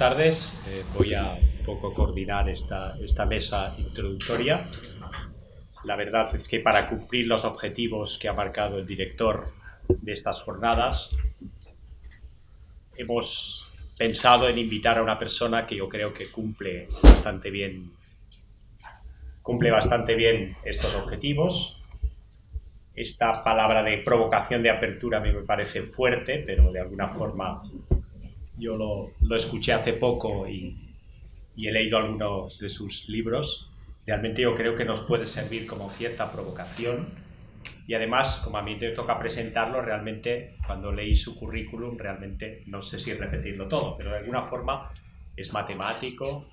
tardes. Eh, voy a un poco coordinar esta, esta mesa introductoria. La verdad es que para cumplir los objetivos que ha marcado el director de estas jornadas, hemos pensado en invitar a una persona que yo creo que cumple bastante bien, cumple bastante bien estos objetivos. Esta palabra de provocación de apertura a mí me parece fuerte, pero de alguna forma yo lo, lo escuché hace poco y, y, he leído algunos de sus libros. Realmente yo creo que nos puede servir como cierta provocación y además, como a mí me toca presentarlo, realmente cuando leí su currículum, realmente no sé si repetirlo todo, pero de alguna forma es matemático,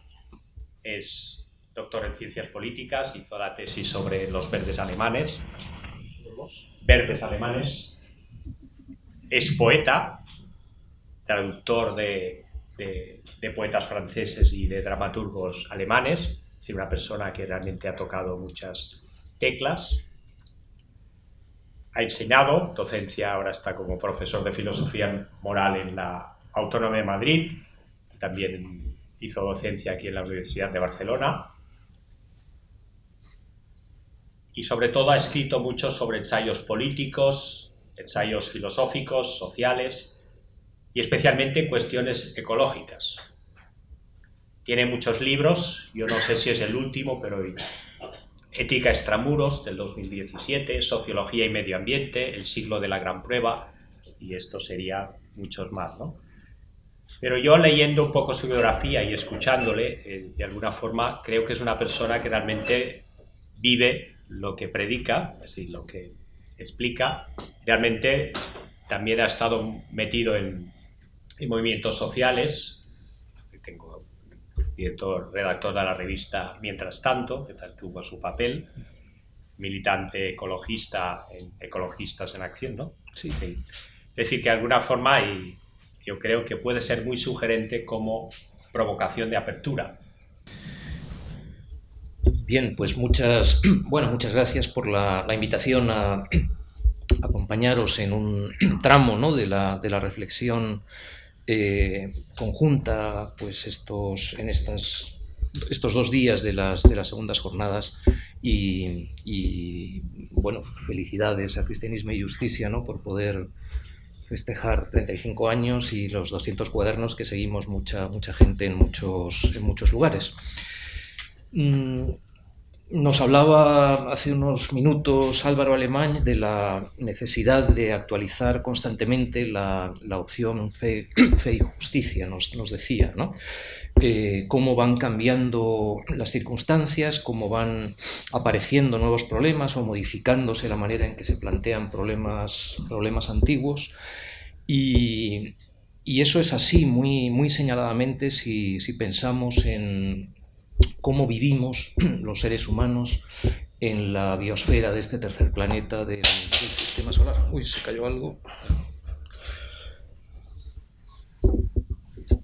es doctor en ciencias políticas, hizo la tesis sobre los verdes alemanes, verdes alemanes, es poeta, traductor de, poetas franceses y de dramaturgos alemanes, es decir, una persona que realmente ha tocado muchas teclas. Ha enseñado, docencia, ahora está como profesor de filosofía moral en la Autónoma de Madrid, también hizo docencia aquí en la Universidad de Barcelona. Y sobre todo ha escrito mucho sobre ensayos políticos, ensayos filosóficos, sociales, y especialmente cuestiones ecológicas. Tiene muchos libros, yo no sé si es el último, pero Ética extramuros del 2017, Sociología y Medio Ambiente, El siglo de la gran prueba, y esto sería muchos más, ¿no? Pero yo leyendo un poco su biografía y escuchándole, eh, de alguna forma creo que es una persona que realmente vive lo que predica, es decir, lo que explica. Realmente también ha estado metido en y movimientos sociales. Tengo director, redactor de la revista Mientras Tanto, que tuvo su papel, militante ecologista en Ecologistas en Acción, ¿no? Sí. Es decir, que de alguna forma y yo creo que puede ser muy sugerente como provocación de apertura. Bien, pues muchas, bueno, muchas gracias por la, la invitación a acompañaros en un tramo ¿no? de, la, de la reflexión eh, conjunta pues estos, en estas, estos dos días de las, de las segundas jornadas y, bueno, felicidades a Cristianismo y Justicia ¿no? por poder festejar 35 años y los 200 cuadernos que seguimos mucha, mucha gente en muchos, en muchos lugares. Mm, nos hablaba hace unos minutos Álvaro Alemán de la necesidad de actualizar constantemente la, opción fe, y justicia, nos, decía, ¿no? Eh, cómo van cambiando las circunstancias, cómo van apareciendo nuevos problemas o modificándose la manera en que se plantean problemas, problemas antiguos. Y, eso es así muy, muy señaladamente si pensamos en, cómo vivimos los seres humanos en la biosfera de este tercer planeta del, sistema solar. Uy, se cayó algo.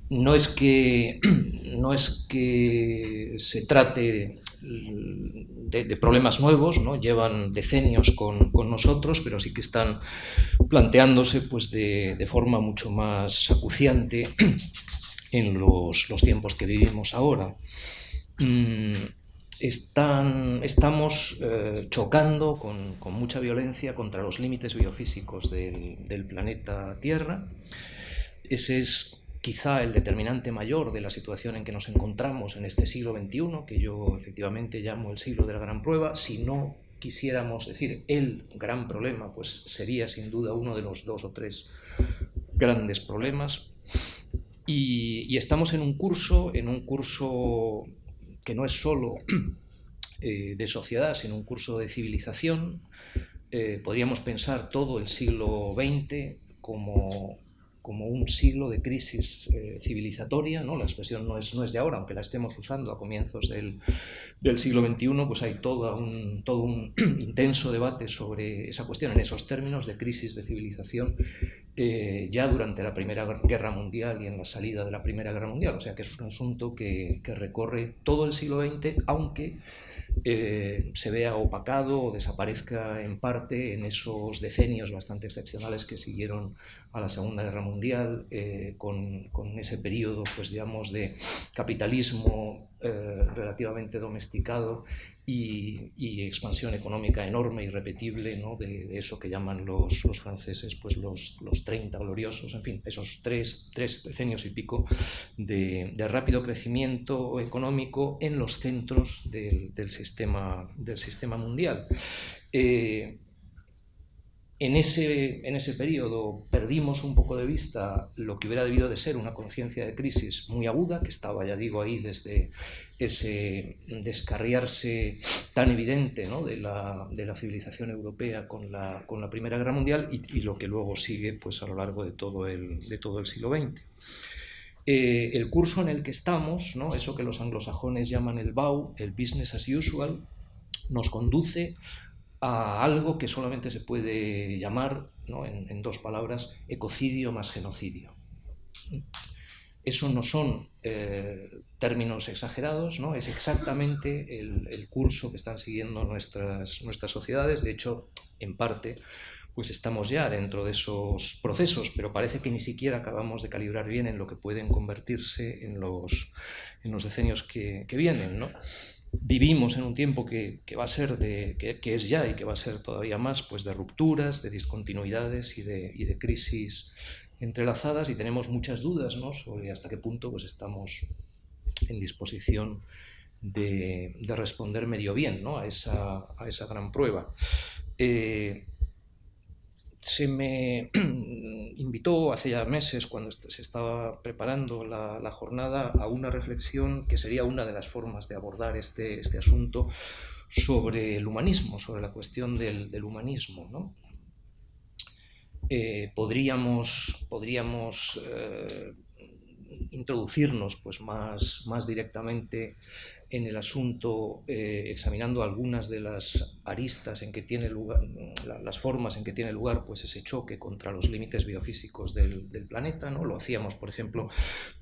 No es que, no es que se trate de, problemas nuevos, ¿no? llevan decenios con, nosotros, pero sí que están planteándose pues, de, de forma mucho más acuciante en los, los tiempos que vivimos ahora. Mm, están, estamos eh, chocando con, con, mucha violencia contra los límites biofísicos del, planeta Tierra. Ese es quizá el determinante mayor de la situación en que nos encontramos en este siglo XXI, que yo efectivamente llamo el siglo de la gran prueba. Si no quisiéramos decir el gran problema, pues sería sin duda uno de los dos o tres grandes problemas. Y, y estamos en un curso, en un curso que no es solo eh, de sociedad, sino un curso de civilización. Eh, podríamos pensar todo el siglo XX como, como un siglo de crisis eh, civilizatoria, ¿no? la expresión no es, no es de ahora, aunque la estemos usando a comienzos del, del siglo XXI, pues hay todo un, todo un intenso debate sobre esa cuestión en esos términos de crisis de civilización eh, ya durante la Primera Guerra Mundial y en la salida de la Primera Guerra Mundial. O sea que es un asunto que, recorre todo el siglo XX, aunque eh, se vea opacado o desaparezca en parte en esos decenios bastante excepcionales que siguieron a la Segunda Guerra Mundial, eh, con, con, ese periodo, pues digamos, de capitalismo eh, relativamente domesticado y, expansión económica enorme, irrepetible, ¿no? de, eso que llaman los, los franceses pues los, los, 30 gloriosos, en fin, esos tres, tres decenios y pico de, rápido crecimiento económico en los centros del, del sistema, del sistema mundial. Eh, en ese, en ese periodo perdimos un poco de vista lo que hubiera debido de ser una conciencia de crisis muy aguda, que estaba, ya digo, ahí desde ese descarriarse tan evidente de, la, de, la, civilización europea con la, con la Primera Guerra Mundial y, lo que luego sigue pues, a lo largo de todo el, de todo el siglo XX. Eh, el curso en el que estamos, ¿no? eso que los anglosajones llaman el BAU, el Business as Usual, nos conduce a algo que solamente se puede llamar, en, dos palabras, ecocidio más genocidio. Eso no son eh, términos exagerados, ¿no? es exactamente el, curso que están siguiendo nuestras, nuestras sociedades. De hecho, en parte, pues estamos ya dentro de esos procesos, pero parece que ni siquiera acabamos de calibrar bien en lo que pueden convertirse en los, en los decenios que, que vienen. ¿no? Vivimos en un tiempo que, va a ser de, que, es ya y que va a ser todavía más pues de rupturas, de discontinuidades y de, crisis entrelazadas y tenemos muchas dudas ¿no? sobre hasta qué punto pues, estamos en disposición de, responder medio bien ¿no? a, esa, a, esa, gran prueba. Eh, se me invitó hace ya meses, cuando se estaba preparando la, jornada, a una reflexión que sería una de las formas de abordar este, este asunto sobre el humanismo, sobre la cuestión del, humanismo. Eh, podríamos, podríamos eh, introducirnos pues, más, más directamente en el asunto, eh, examinando algunas de las aristas en que tiene lugar, las formas en que tiene lugar pues, ese choque contra los límites biofísicos del, planeta. ¿no? Lo hacíamos, por ejemplo,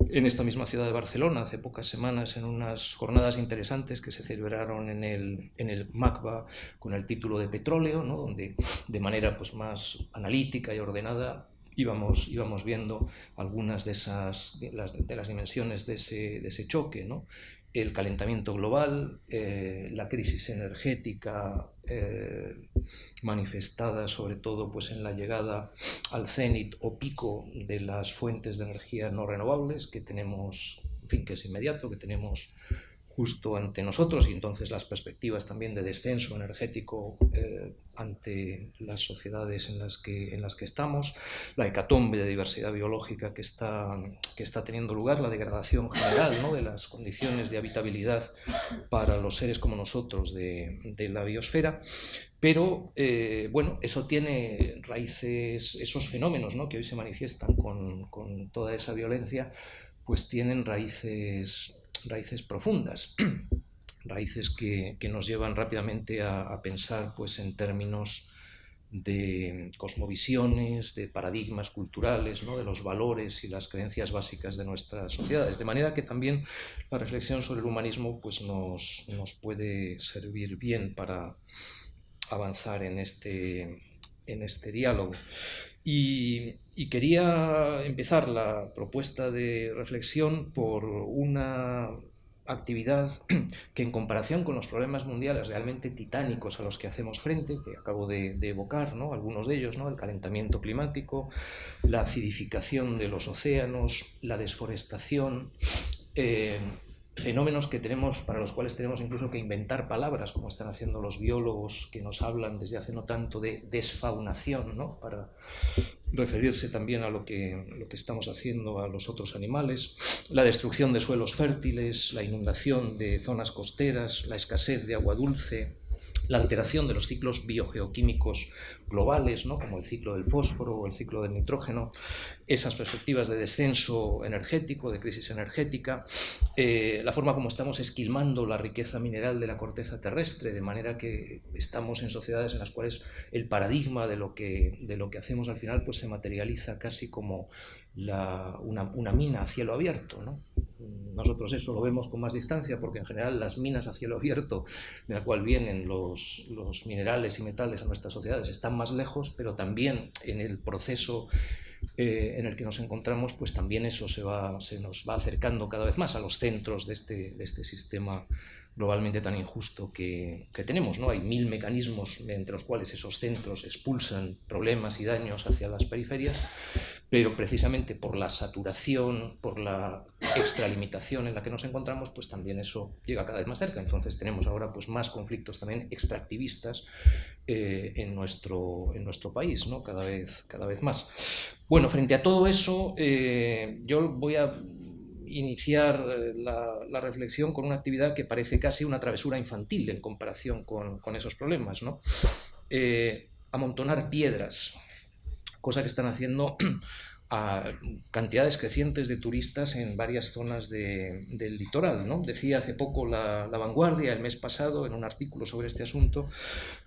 en esta misma ciudad de Barcelona hace pocas semanas en unas jornadas interesantes que se celebraron en el, en el MACBA con el título de Petróleo, ¿no? donde de manera pues, más analítica y ordenada íbamos, íbamos viendo algunas de, esas, de las, de las dimensiones de ese, de ese choque, ¿no? El calentamiento global, eh, la crisis energética eh, manifestada sobre todo pues, en la llegada al cenit o pico de las fuentes de energía no renovables que tenemos, en fin, que es inmediato, que tenemos justo ante nosotros y entonces las perspectivas también de descenso energético eh, ante las sociedades en las, que, en las que estamos, la hecatombe de diversidad biológica que está, que está teniendo lugar, la degradación general ¿no? de las condiciones de habitabilidad para los seres como nosotros de, de la biosfera, pero eh, bueno, eso tiene raíces, esos fenómenos ¿no? que hoy se manifiestan con, con toda esa violencia, pues tienen raíces raíces profundas, raíces que, nos llevan rápidamente a, pensar pues, en términos de cosmovisiones, de paradigmas culturales, ¿no? de los valores y las creencias básicas de nuestras sociedades. De manera que también la reflexión sobre el humanismo pues, nos, nos puede servir bien para avanzar en este, en este diálogo. Y, quería empezar la propuesta de reflexión por una actividad que en comparación con los problemas mundiales realmente titánicos a los que hacemos frente, que acabo de, evocar, ¿no? algunos de ellos, ¿no? el calentamiento climático, la acidificación de los océanos, la desforestación, eh, fenómenos que tenemos, para los cuales tenemos incluso que inventar palabras, como están haciendo los biólogos que nos hablan desde hace no tanto de desfaunación, ¿no? para referirse también a lo que, lo que estamos haciendo a los otros animales, la destrucción de suelos fértiles, la inundación de zonas costeras, la escasez de agua dulce, la alteración de los ciclos biogeoquímicos globales, ¿no? como el ciclo del fósforo o el ciclo del nitrógeno, esas perspectivas de descenso energético, de crisis energética, eh, la forma como estamos esquilmando la riqueza mineral de la corteza terrestre, de manera que estamos en sociedades en las cuales el paradigma de lo que, de lo que hacemos al final pues, se materializa casi como una, una, mina a cielo abierto. ¿no? nosotros eso lo vemos con más distancia porque en general las minas a cielo abierto, de la cual vienen los, minerales y metales a nuestras sociedades, están más lejos, pero también en el proceso eh, en el que nos encontramos, pues también eso se, va, nos va acercando cada vez más a los centros de este, de este sistema globalmente tan injusto que, que, tenemos. ¿no? Hay mil mecanismos entre los cuales esos centros expulsan problemas y daños hacia las periferias, pero precisamente por la saturación, por la extralimitación en la que nos encontramos, pues también eso llega cada vez más cerca. Entonces tenemos ahora pues, más conflictos también extractivistas eh, en, nuestro, en nuestro país, ¿no? cada, vez, cada vez más. Bueno, frente a todo eso, eh, yo voy a iniciar eh, la, reflexión con una actividad que parece casi una travesura infantil en comparación con, con esos problemas. ¿no? amontonar piedras, cosa que están haciendo a cantidades crecientes de turistas en varias zonas del litoral. ¿no? Decía hace poco la, Vanguardia, el mes pasado, en un artículo sobre este asunto,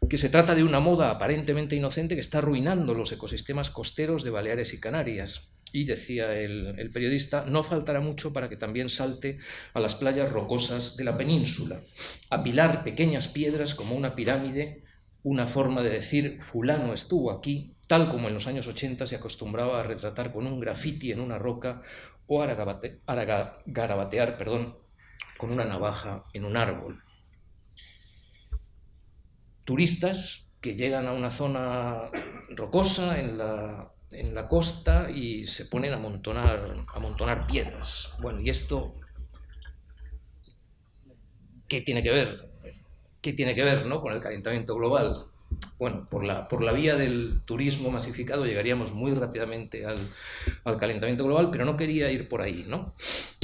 que se trata de una moda aparentemente inocente que está arruinando los ecosistemas costeros de Baleares y Canarias. Y decía el, el periodista, no faltará mucho para que también salte a las playas rocosas de la península, apilar pequeñas piedras como una pirámide, una forma de decir fulano estuvo aquí tal como en los años 80 se acostumbraba a retratar con un graffiti en una roca o a garabatear perdón, con una navaja en un árbol. Turistas que llegan a una zona rocosa en la, en la costa y se ponen a amontonar, a amontonar piedras. Bueno, ¿y esto qué tiene que ver? ¿Qué tiene que ver ¿no? con el calentamiento global? Bueno, por la, por la vía del turismo masificado llegaríamos muy rápidamente al, calentamiento global, pero no quería ir por ahí, ¿no?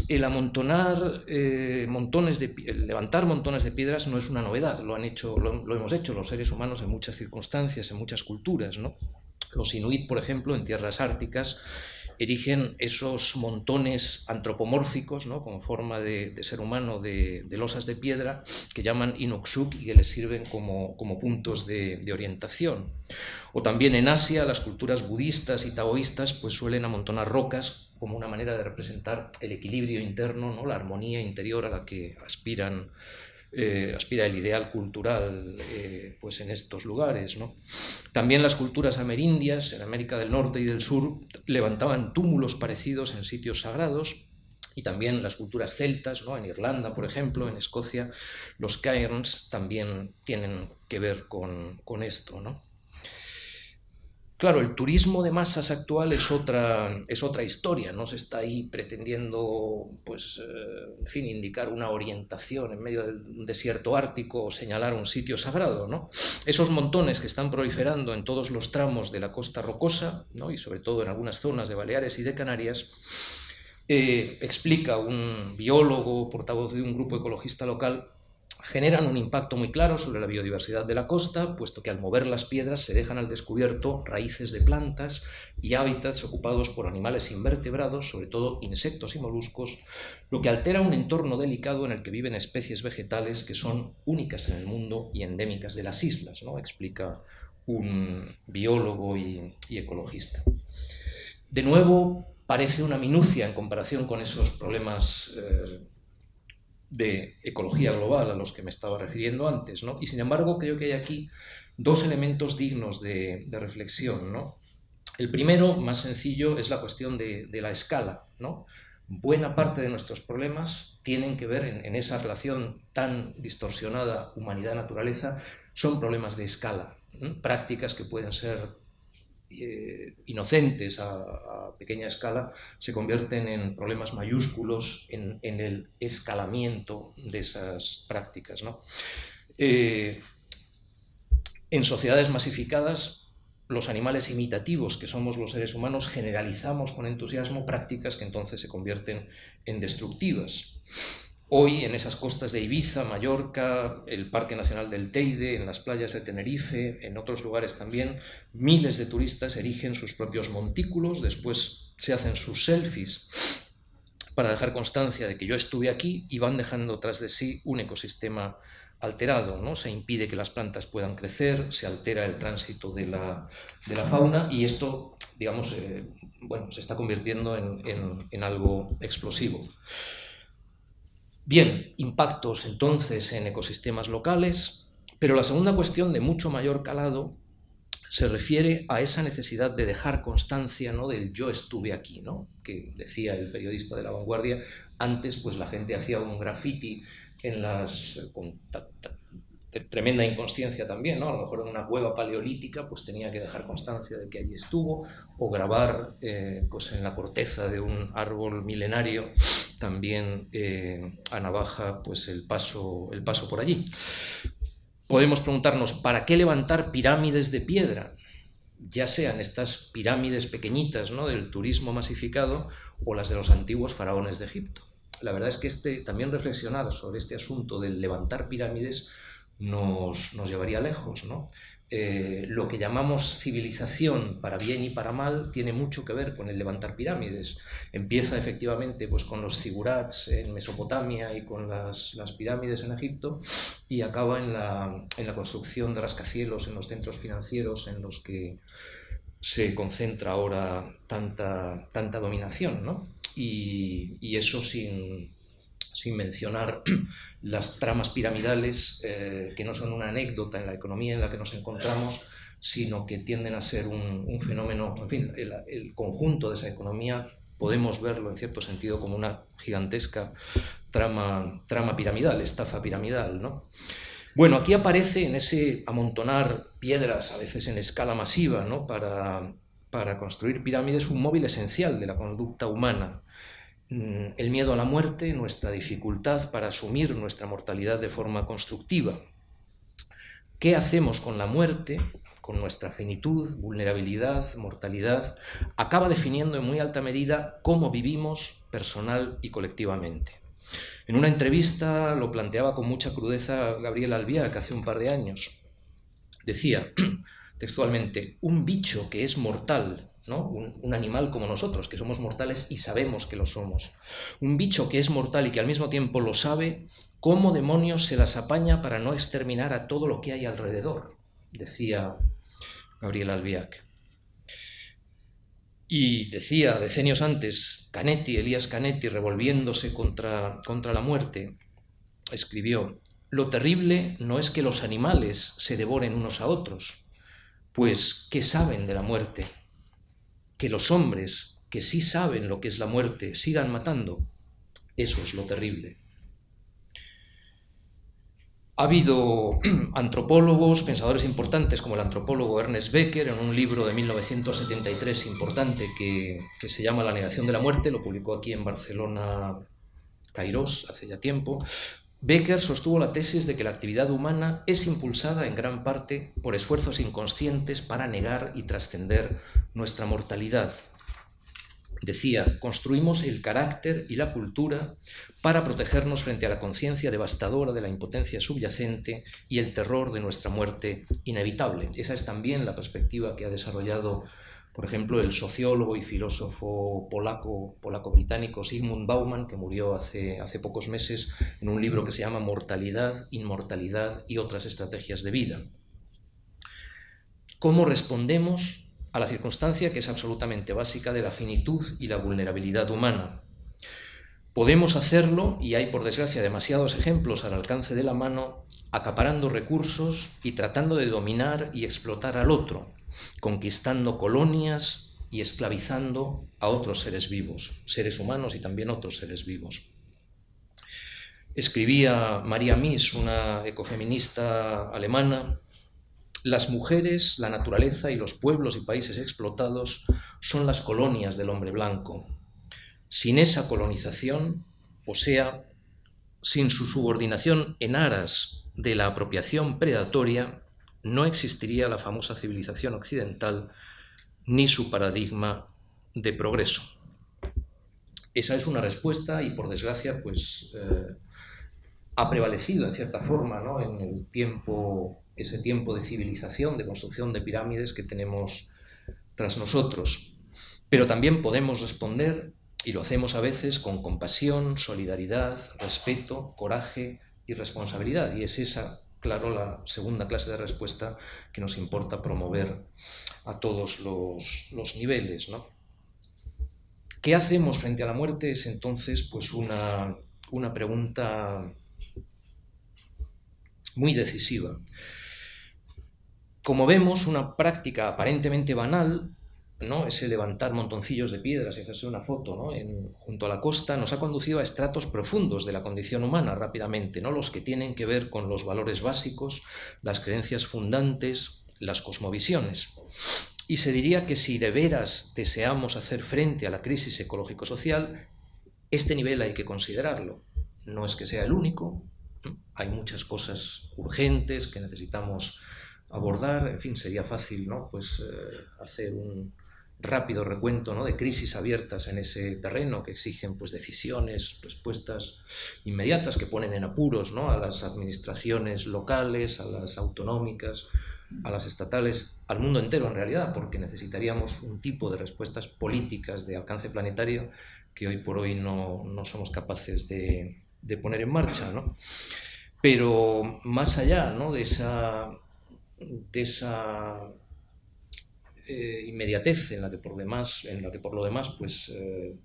El amontonar eh, montones de, levantar montones de piedras no es una novedad, lo han hecho, lo, hemos hecho los seres humanos en muchas circunstancias, en muchas culturas, ¿no? Los inuit, por ejemplo, en tierras árticas, erigen esos montones antropomórficos, ¿no? con forma de, ser humano, de, losas de piedra, que llaman inuksuk y que les sirven como, puntos de, orientación. O también en Asia, las culturas budistas y taoístas pues, suelen amontonar rocas como una manera de representar el equilibrio interno, ¿no? la armonía interior a la que aspiran eh, aspira el ideal cultural eh, pues en estos lugares. ¿no? También las culturas amerindias en América del Norte y del Sur levantaban túmulos parecidos en sitios sagrados y también las culturas celtas, ¿no? en Irlanda, por ejemplo, en Escocia, los cairns también tienen que ver con, con esto. ¿no? Claro, el turismo de masas actual es otra, es otra historia, no se está ahí pretendiendo, pues, eh, en fin, indicar una orientación en medio del desierto ártico o señalar un sitio sagrado, ¿no? Esos montones que están proliferando en todos los tramos de la costa rocosa, ¿no? y sobre todo en algunas zonas de Baleares y de Canarias, eh, explica un biólogo, portavoz de un grupo ecologista local, generan un impacto muy claro sobre la biodiversidad de la costa, puesto que al mover las piedras se dejan al descubierto raíces de plantas y hábitats ocupados por animales invertebrados, sobre todo insectos y moluscos, lo que altera un entorno delicado en el que viven especies vegetales que son únicas en el mundo y endémicas de las islas, ¿no? explica un biólogo y, ecologista. De nuevo, parece una minucia en comparación con esos problemas eh, de ecología global a los que me estaba refiriendo antes. ¿no? Y sin embargo, creo que hay aquí dos elementos dignos de, reflexión. ¿no? El primero, más sencillo, es la cuestión de, la escala. ¿no? Buena parte de nuestros problemas tienen que ver en, esa relación tan distorsionada humanidad-naturaleza, son problemas de escala, prácticas que pueden ser eh, inocentes a, pequeña escala se convierten en problemas mayúsculos en, el escalamiento de esas prácticas. Eh, en sociedades masificadas, los animales imitativos que somos los seres humanos generalizamos con entusiasmo prácticas que entonces se convierten en destructivas. Hoy en esas costas de Ibiza, Mallorca, el Parque Nacional del Teide, en las playas de Tenerife, en otros lugares también, miles de turistas erigen sus propios montículos, después se hacen sus selfies para dejar constancia de que yo estuve aquí y van dejando tras de sí un ecosistema alterado, ¿no? se impide que las plantas puedan crecer, se altera el tránsito de la, fauna y esto, digamos, eh, bueno, se está convirtiendo en algo explosivo. Bien, impactos entonces en ecosistemas locales, pero la segunda cuestión de mucho mayor calado se refiere a esa necesidad de dejar constancia ¿no? del yo estuve aquí, ¿no? que decía el periodista de la vanguardia, antes pues la gente hacía un graffiti en las, tremenda inconsciencia también, ¿no? A lo mejor en una cueva paleolítica pues tenía que dejar constancia de que allí estuvo, o grabar eh, pues en la corteza de un árbol milenario también eh, a navaja pues el paso, el paso por allí. Podemos preguntarnos, ¿para qué levantar pirámides de piedra? Ya sean estas pirámides pequeñitas ¿no? del turismo masificado o las de los antiguos faraones de Egipto. La verdad es que este, también reflexionar sobre este asunto del levantar pirámides nos, llevaría lejos. ¿no? Eh, lo que llamamos civilización para bien y para mal tiene mucho que ver con el levantar pirámides. Empieza efectivamente pues, con los zigurats en Mesopotamia y con las, pirámides en Egipto y acaba en la, en la, construcción de rascacielos en los centros financieros en los que se concentra ahora tanta, tanta dominación. ¿no? Y eso sin, sin mencionar las tramas piramidales, eh, que no son una anécdota en la economía en la que nos encontramos, sino que tienden a ser un, fenómeno, en fin, el, conjunto de esa economía podemos verlo en cierto sentido como una gigantesca trama, trama piramidal, estafa piramidal. ¿no? Bueno, aquí aparece en ese amontonar piedras, a veces en escala masiva, ¿no? para, para construir pirámides, un móvil esencial de la conducta humana, el miedo a la muerte, nuestra dificultad para asumir nuestra mortalidad de forma constructiva. ¿Qué hacemos con la muerte, con nuestra finitud, vulnerabilidad, mortalidad? Acaba definiendo en muy alta medida cómo vivimos personal y colectivamente. En una entrevista lo planteaba con mucha crudeza Gabriel Albiac hace un par de años. Decía textualmente, un bicho que es mortal un, animal como nosotros, que somos mortales y sabemos que lo somos. Un bicho que es mortal y que al mismo tiempo lo sabe, ¿cómo demonios se las apaña para no exterminar a todo lo que hay alrededor? Decía Gabriel Albiac. Y decía decenios antes, Canetti, Elías Canetti, revolviéndose contra, contra la muerte, escribió, lo terrible no es que los animales se devoren unos a otros, pues ¿qué saben de la muerte? Que los hombres que sí saben lo que es la muerte sigan matando, eso es lo terrible. Ha habido antropólogos, pensadores importantes, como el antropólogo Ernest Becker, en un libro de 1973 importante que, que se llama La negación de la muerte, lo publicó aquí en Barcelona Cairós hace ya tiempo, Becker sostuvo la tesis de que la actividad humana es impulsada en gran parte por esfuerzos inconscientes para negar y trascender nuestra mortalidad. Decía, construimos el carácter y la cultura para protegernos frente a la conciencia devastadora de la impotencia subyacente y el terror de nuestra muerte inevitable. Esa es también la perspectiva que ha desarrollado por ejemplo, el sociólogo y filósofo polaco, polaco-británico Sigmund Bauman, que murió hace, hace pocos meses en un libro que se llama Mortalidad, Inmortalidad y otras estrategias de vida. ¿Cómo respondemos a la circunstancia que es absolutamente básica de la finitud y la vulnerabilidad humana? Podemos hacerlo, y hay por desgracia demasiados ejemplos al alcance de la mano, acaparando recursos y tratando de dominar y explotar al otro, conquistando colonias y esclavizando a otros seres vivos, seres humanos y también otros seres vivos. Escribía María Mies, una ecofeminista alemana, las mujeres, la naturaleza y los pueblos y países explotados son las colonias del hombre blanco. Sin esa colonización, o sea, sin su subordinación en aras de la apropiación predatoria, no existiría la famosa civilización occidental ni su paradigma de progreso. Esa es una respuesta y por desgracia pues eh, ha prevalecido en cierta forma en el tiempo, ese tiempo de civilización, de construcción de pirámides que tenemos tras nosotros. Pero también podemos responder, y lo hacemos a veces con compasión, solidaridad, respeto, coraje y responsabilidad. Y es esa claro, la segunda clase de respuesta que nos importa promover a todos los, niveles. ¿Qué hacemos frente a la muerte? Es entonces pues una, una pregunta muy decisiva. Como vemos, una práctica aparentemente banal, ¿no? ese levantar montoncillos de piedras y hacerse una foto ¿no? junto a la costa, nos ha conducido a estratos profundos de la condición humana rápidamente, ¿no? los que tienen que ver con los valores básicos, las creencias fundantes, las cosmovisiones. Y se diría que si de veras deseamos hacer frente a la crisis ecológico-social, este nivel hay que considerarlo. No es que sea el único, hay muchas cosas urgentes que necesitamos abordar, en fin, sería fácil ¿no? pues, eh, hacer un rápido recuento ¿no? de crisis abiertas en ese terreno que exigen pues, decisiones, respuestas inmediatas que ponen en apuros ¿no? a las administraciones locales, a las autonómicas, a las estatales, al mundo entero en realidad, porque necesitaríamos un tipo de respuestas políticas de alcance planetario que hoy por hoy no, no somos capaces de, de poner en marcha. ¿no? Pero más allá ¿no? de esa, de esa eh, inmediatez en la que por demás, en la que por lo demás, pues eh,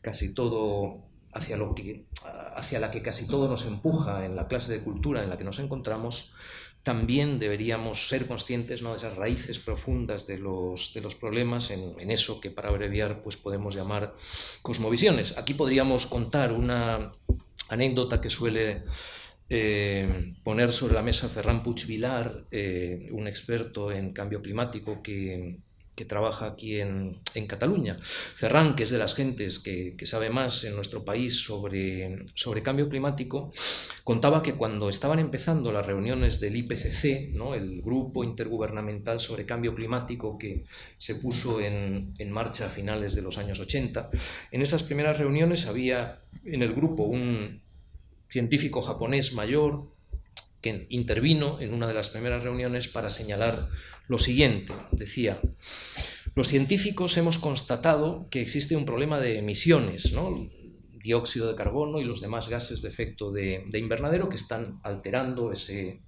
casi todo hacia lo que hacia la que casi todo nos empuja en la clase de cultura en la que nos encontramos, también deberíamos ser conscientes ¿no? de esas raíces profundas de los, de los problemas en, en, eso que para abreviar pues podemos llamar cosmovisiones. Aquí podríamos contar una anécdota que suele eh, poner sobre la mesa Ferran Puig Vilar, eh, un experto en cambio climático que, que trabaja aquí en, en, Cataluña. Ferran, que es de las gentes que, que, sabe más en nuestro país sobre, sobre cambio climático, contaba que cuando estaban empezando las reuniones del IPCC, ¿no? el Grupo Intergubernamental sobre Cambio Climático que se puso en, en marcha a finales de los años 80, en esas primeras reuniones había en el grupo un, científico japonés mayor que intervino en una de las primeras reuniones para señalar lo siguiente. Decía, los científicos hemos constatado que existe un problema de emisiones, ¿no? dióxido de carbono y los demás gases de efecto de, de invernadero que están alterando ese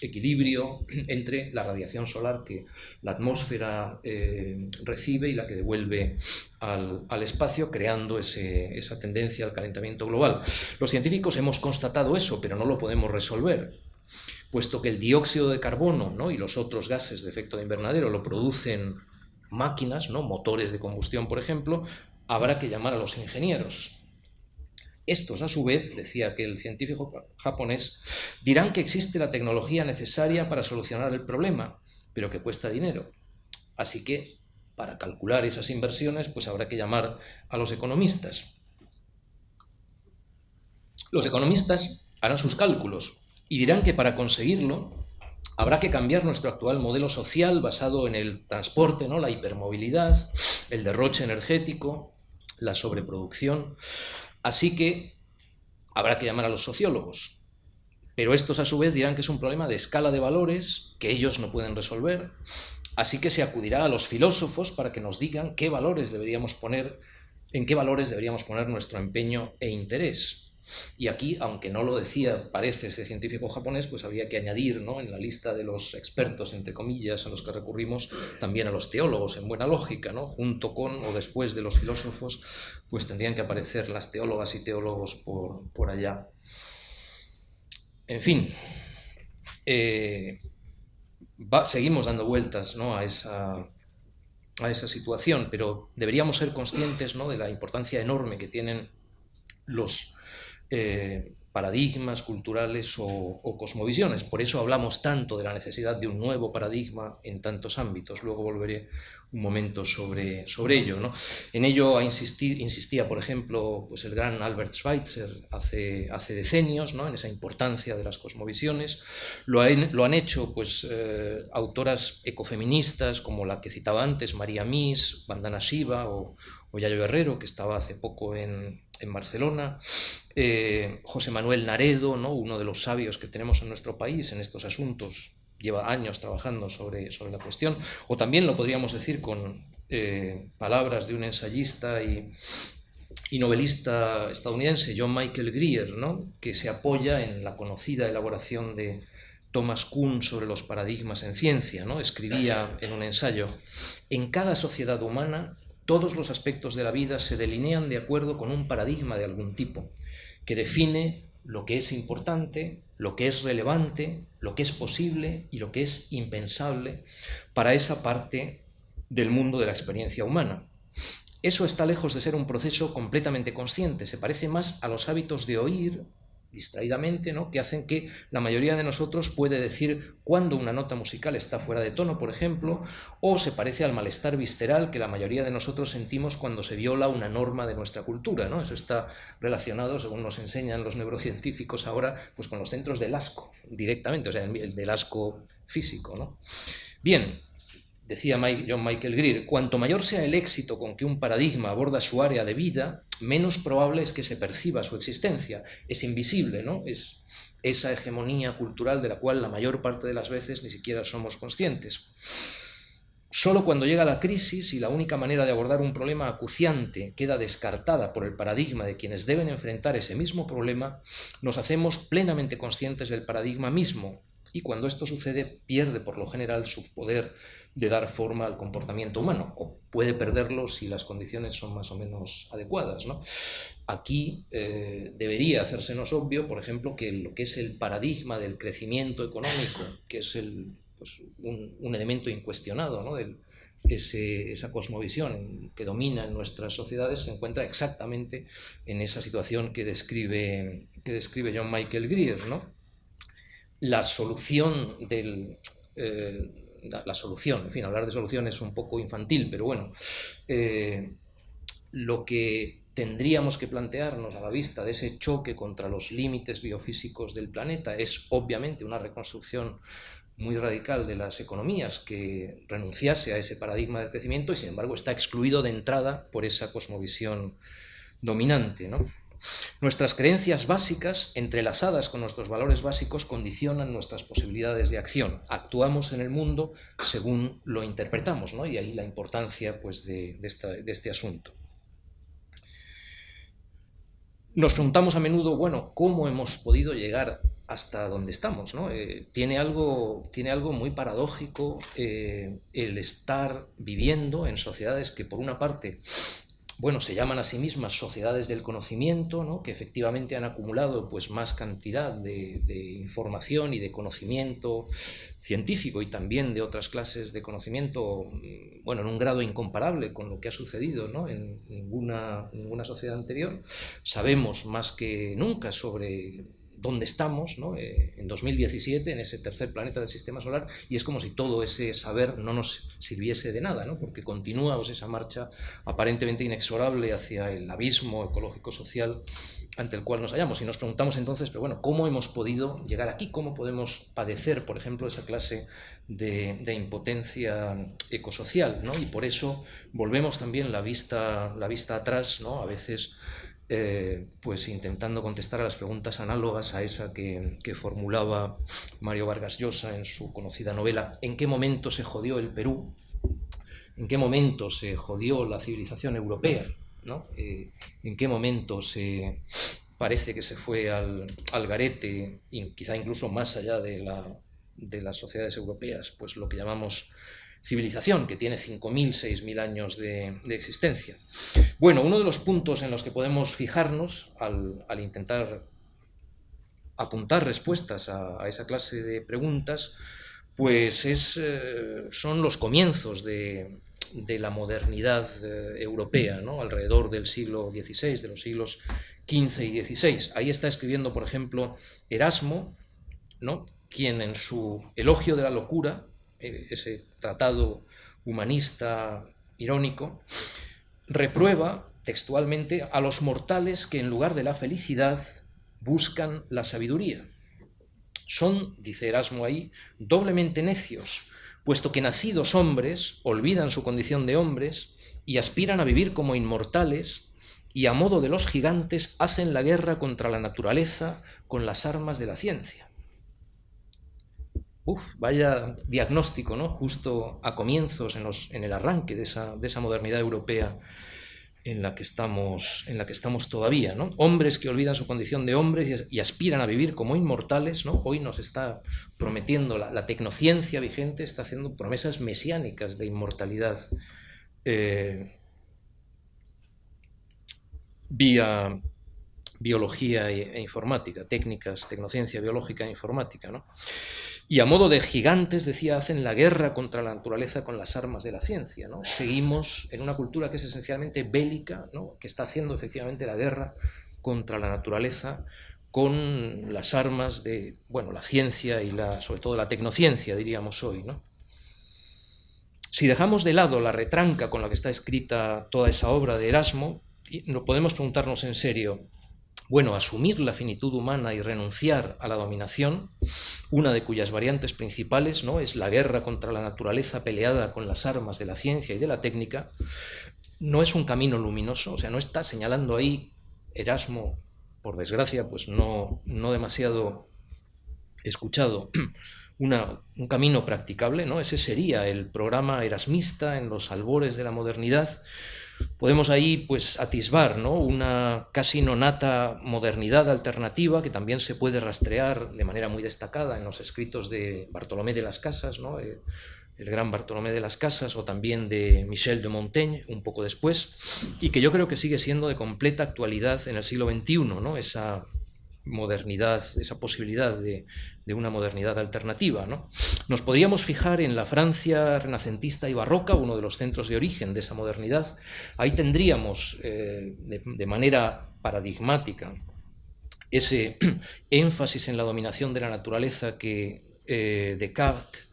equilibrio entre la radiación solar que la atmósfera eh, recibe y la que devuelve al, espacio, creando esa tendencia al calentamiento global. Los científicos hemos constatado eso, pero no lo podemos resolver, puesto que el dióxido de carbono ¿no? y los otros gases de efecto de invernadero lo producen máquinas, ¿no? motores de combustión, por ejemplo, habrá que llamar a los ingenieros. Estos, a su vez, decía que el científico japonés, dirán que existe la tecnología necesaria para solucionar el problema, pero que cuesta dinero. Así que, para calcular esas inversiones, pues habrá que llamar a los economistas. Los economistas harán sus cálculos y dirán que para conseguirlo habrá que cambiar nuestro actual modelo social basado en el transporte, ¿no? la hipermovilidad, el derroche energético, la sobreproducción, Así que habrá que llamar a los sociólogos. Pero estos a su vez dirán que es un problema de escala de valores que ellos no pueden resolver. Así que se acudirá a los filósofos para que nos digan qué valores deberíamos poner, en qué valores deberíamos poner nuestro empeño e interés. Y aquí, aunque no lo decía, parece ese científico japonés, pues había que añadir ¿no? en la lista de los expertos, entre comillas, a los que recurrimos, también a los teólogos, en buena lógica, ¿no? junto con o después de los filósofos, pues tendrían que aparecer las teólogas y teólogos por, por allá. En fin, eh, seguimos dando vueltas ¿no? a esa a esa situación, pero deberíamos ser conscientes ¿no? de la importancia enorme que tienen los eh, paradigmas culturales o, cosmovisiones. Por eso hablamos tanto de la necesidad de un nuevo paradigma en tantos ámbitos. Luego volveré un momento sobre, sobre ello. ¿no? En ello insistía, por ejemplo, pues el gran Albert Schweitzer hace, hace decenios, ¿no? en esa importancia de las cosmovisiones. Lo, lo han hecho pues, eh, autoras ecofeministas como la que citaba antes, María Mies, Bandana Shiva o, o Yayo Herrero, que estaba hace poco en, en Barcelona, eh, José Manuel Naredo, ¿no? uno de los sabios que tenemos en nuestro país en estos asuntos, lleva años trabajando sobre, sobre la cuestión, o también lo podríamos decir con eh, palabras de un ensayista y, y, novelista estadounidense, John Michael Greer, ¿no? que se apoya en la conocida elaboración de Thomas Kuhn sobre los paradigmas en ciencia. ¿no? Escribía en un ensayo, en cada sociedad humana todos los aspectos de la vida se delinean de acuerdo con un paradigma de algún tipo, que define lo que es importante, lo que es relevante, lo que es posible y lo que es impensable para esa parte del mundo de la experiencia humana. Eso está lejos de ser un proceso completamente consciente, se parece más a los hábitos de oír distraídamente, ¿no? que hacen que la mayoría de nosotros puede decir cuando una nota musical está fuera de tono, por ejemplo, o se parece al malestar visceral que la mayoría de nosotros sentimos cuando se viola una norma de nuestra cultura. ¿no? Eso está relacionado, según nos enseñan los neurocientíficos ahora, pues con los centros del asco, directamente, o sea, el del asco físico. ¿no? Bien, Decía John Michael Greer, cuanto mayor sea el éxito con que un paradigma aborda su área de vida, menos probable es que se perciba su existencia. Es invisible, ¿no? Es esa hegemonía cultural de la cual la mayor parte de las veces ni siquiera somos conscientes. Solo cuando llega la crisis y la única manera de abordar un problema acuciante queda descartada por el paradigma de quienes deben enfrentar ese mismo problema, nos hacemos plenamente conscientes del paradigma mismo y cuando esto sucede pierde por lo general su poder de dar forma al comportamiento humano, o puede perderlo si las condiciones son más o menos adecuadas. Aquí eh, debería hacérsenos obvio, por ejemplo, que lo que es el paradigma del crecimiento económico, que es el, pues, un, elemento incuestionado ¿no? esa cosmovisión que domina en nuestras sociedades, se encuentra exactamente en esa situación que describe, que describe John Michael Greer. ¿no? La solución del... Eh, la, solución. En fin, hablar de solución es un poco infantil, pero bueno, eh, lo que tendríamos que plantearnos a la vista de ese choque contra los límites biofísicos del planeta es obviamente una reconstrucción muy radical de las economías que renunciase a ese paradigma de crecimiento y sin embargo está excluido de entrada por esa cosmovisión dominante. ¿no? Nuestras creencias básicas, entrelazadas con nuestros valores básicos, condicionan nuestras posibilidades de acción. Actuamos en el mundo según lo interpretamos, ¿no? y ahí la importancia pues, de, este asunto. Nos preguntamos a menudo, bueno, ¿cómo hemos podido llegar hasta donde estamos? Eh, tiene, algo, tiene, algo, muy paradójico eh, el estar viviendo en sociedades que, por una parte, bueno, se llaman a sí mismas sociedades del conocimiento, ¿no? que efectivamente han acumulado pues, más cantidad de, información y de conocimiento científico y también de otras clases de conocimiento, mm, bueno, en un grado incomparable con lo que ha sucedido ¿no? en ninguna, ninguna sociedad anterior. Sabemos más que nunca sobre dónde estamos ¿no? Eh, en 2017, en ese tercer planeta del sistema solar, y es como si todo ese saber no nos sirviese de nada, ¿no? porque continúa pues, esa marcha aparentemente inexorable hacia el abismo ecológico-social ante el cual nos hallamos. Y nos preguntamos entonces, pero bueno, ¿cómo hemos podido llegar aquí? ¿Cómo podemos padecer, por ejemplo, esa clase de, de impotencia ecosocial? ¿no? Y por eso volvemos también la vista, la vista atrás, ¿no? a veces eh, pues intentando contestar a las preguntas análogas a esa que, formulaba Mario Vargas Llosa en su conocida novela ¿En qué momento se jodió el Perú? ¿En qué momento se jodió la civilización europea? ¿no? Eh, ¿En qué momento se parece que se fue al, garete, y quizá incluso más allá de, de las sociedades europeas, pues lo que llamamos civilización, que tiene 5.000, 6.000 años de, existencia. Bueno, uno de los puntos en los que podemos fijarnos al, intentar apuntar respuestas a, esa clase de preguntas, pues es, eh, son los comienzos de, la modernidad eh, europea, ¿no? alrededor del siglo XVI, de los siglos XV y XVI. Ahí está escribiendo, por ejemplo, Erasmo, ¿no? quien en su elogio de la locura ese tratado humanista irónico, reprueba textualmente a los mortales que en lugar de la felicidad buscan la sabiduría. Son, dice Erasmo ahí, doblemente necios, puesto que nacidos hombres olvidan su condición de hombres y aspiran a vivir como inmortales y a modo de los gigantes hacen la guerra contra la naturaleza con las armas de la ciencia. Uf, vaya diagnóstico, ¿no? Justo a comienzos, en, el arranque de esa, de esa, modernidad europea en la que estamos, todavía. Hombres que olvidan su condición de hombres y, aspiran a vivir como inmortales. Hoy nos está prometiendo la, tecnociencia vigente, está haciendo promesas mesiánicas de inmortalidad eh, vía, biología e, e informática, técnicas, tecnociencia biológica e informática. ¿no? Y a modo de gigantes, decía, hacen la guerra contra la naturaleza con las armas de la ciencia. ¿no? Seguimos en una cultura que es esencialmente bélica, ¿no? que está haciendo efectivamente la guerra contra la naturaleza con las armas de bueno, la ciencia y la, sobre todo la tecnociencia, diríamos hoy. ¿no? Si dejamos de lado la retranca con la que está escrita toda esa obra de Erasmo, podemos preguntarnos en serio, bueno, asumir la finitud humana y renunciar a la dominación, una de cuyas variantes principales ¿no? es la guerra contra la naturaleza peleada con las armas de la ciencia y de la técnica, no es un camino luminoso, o sea, no está señalando ahí Erasmo, por desgracia, pues no, no demasiado escuchado, un camino practicable, ¿no? Ese sería el programa erasmista en los albores de la modernidad. Podemos ahí pues atisbar ¿no? una casi nonata modernidad alternativa que también se puede rastrear de manera muy destacada en los escritos de Bartolomé de las Casas, ¿no? Eh, el gran Bartolomé de las Casas, o también de Michel de Montaigne, un poco después, y que yo creo que sigue siendo de completa actualidad en el siglo XXI, ¿no? esa modernidad, esa posibilidad de, una modernidad alternativa. ¿no? Nos podríamos fijar en la Francia renacentista y barroca, uno de los centros de origen de esa modernidad. Ahí tendríamos, eh, de, manera paradigmática, ese énfasis en la dominación de la naturaleza que eh, Descartes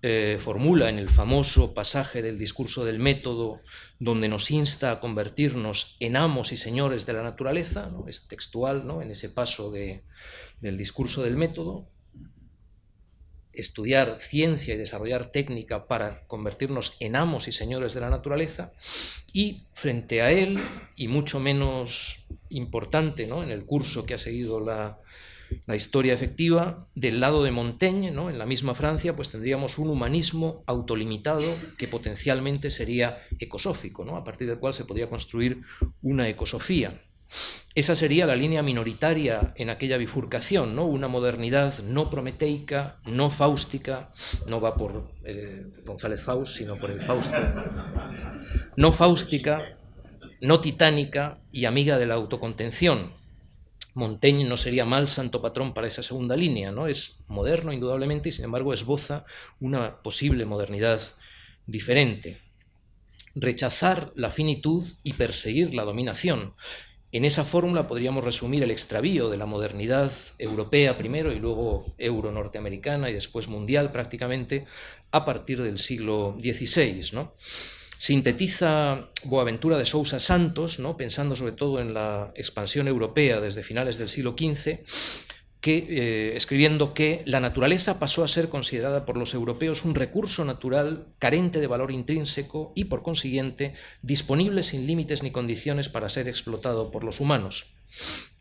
eh, formula en el famoso pasaje del discurso del método, donde nos insta a convertirnos en amos y señores de la naturaleza, ¿no? es textual ¿no? en ese paso del discurso del método, estudiar ciencia y desarrollar técnica para convertirnos en amos y señores de la naturaleza, y frente a él, y mucho menos importante ¿no? en el curso que ha seguido la, la historia efectiva, del lado de Montaigne, ¿no? en la misma Francia, pues tendríamos un humanismo autolimitado que potencialmente sería ecosófico, ¿no? a partir del cual se podría construir una ecosofía. Esa sería la línea minoritaria en aquella bifurcación, ¿no? una modernidad no prometeica, no fáustica, no va por eh, González Faust, sino por el Fausto, no fáustica, no titánica y amiga de la autocontención, Montaigne no sería mal santo patrón para esa segunda línea, ¿no? Es moderno, indudablemente, y sin embargo esboza una posible modernidad diferente. Rechazar la finitud y perseguir la dominación. En esa fórmula podríamos resumir el extravío de la modernidad europea primero y luego euro-norteamericana y después mundial prácticamente a partir del siglo XVI, ¿no? Sintetiza Boaventura de Sousa Santos, ¿no? pensando sobre todo en la expansión europea desde finales del siglo XV, que, eh, escribiendo que la naturaleza pasó a ser considerada por los europeos un recurso natural carente de valor intrínseco y, por consiguiente, disponible sin límites ni condiciones para ser explotado por los humanos.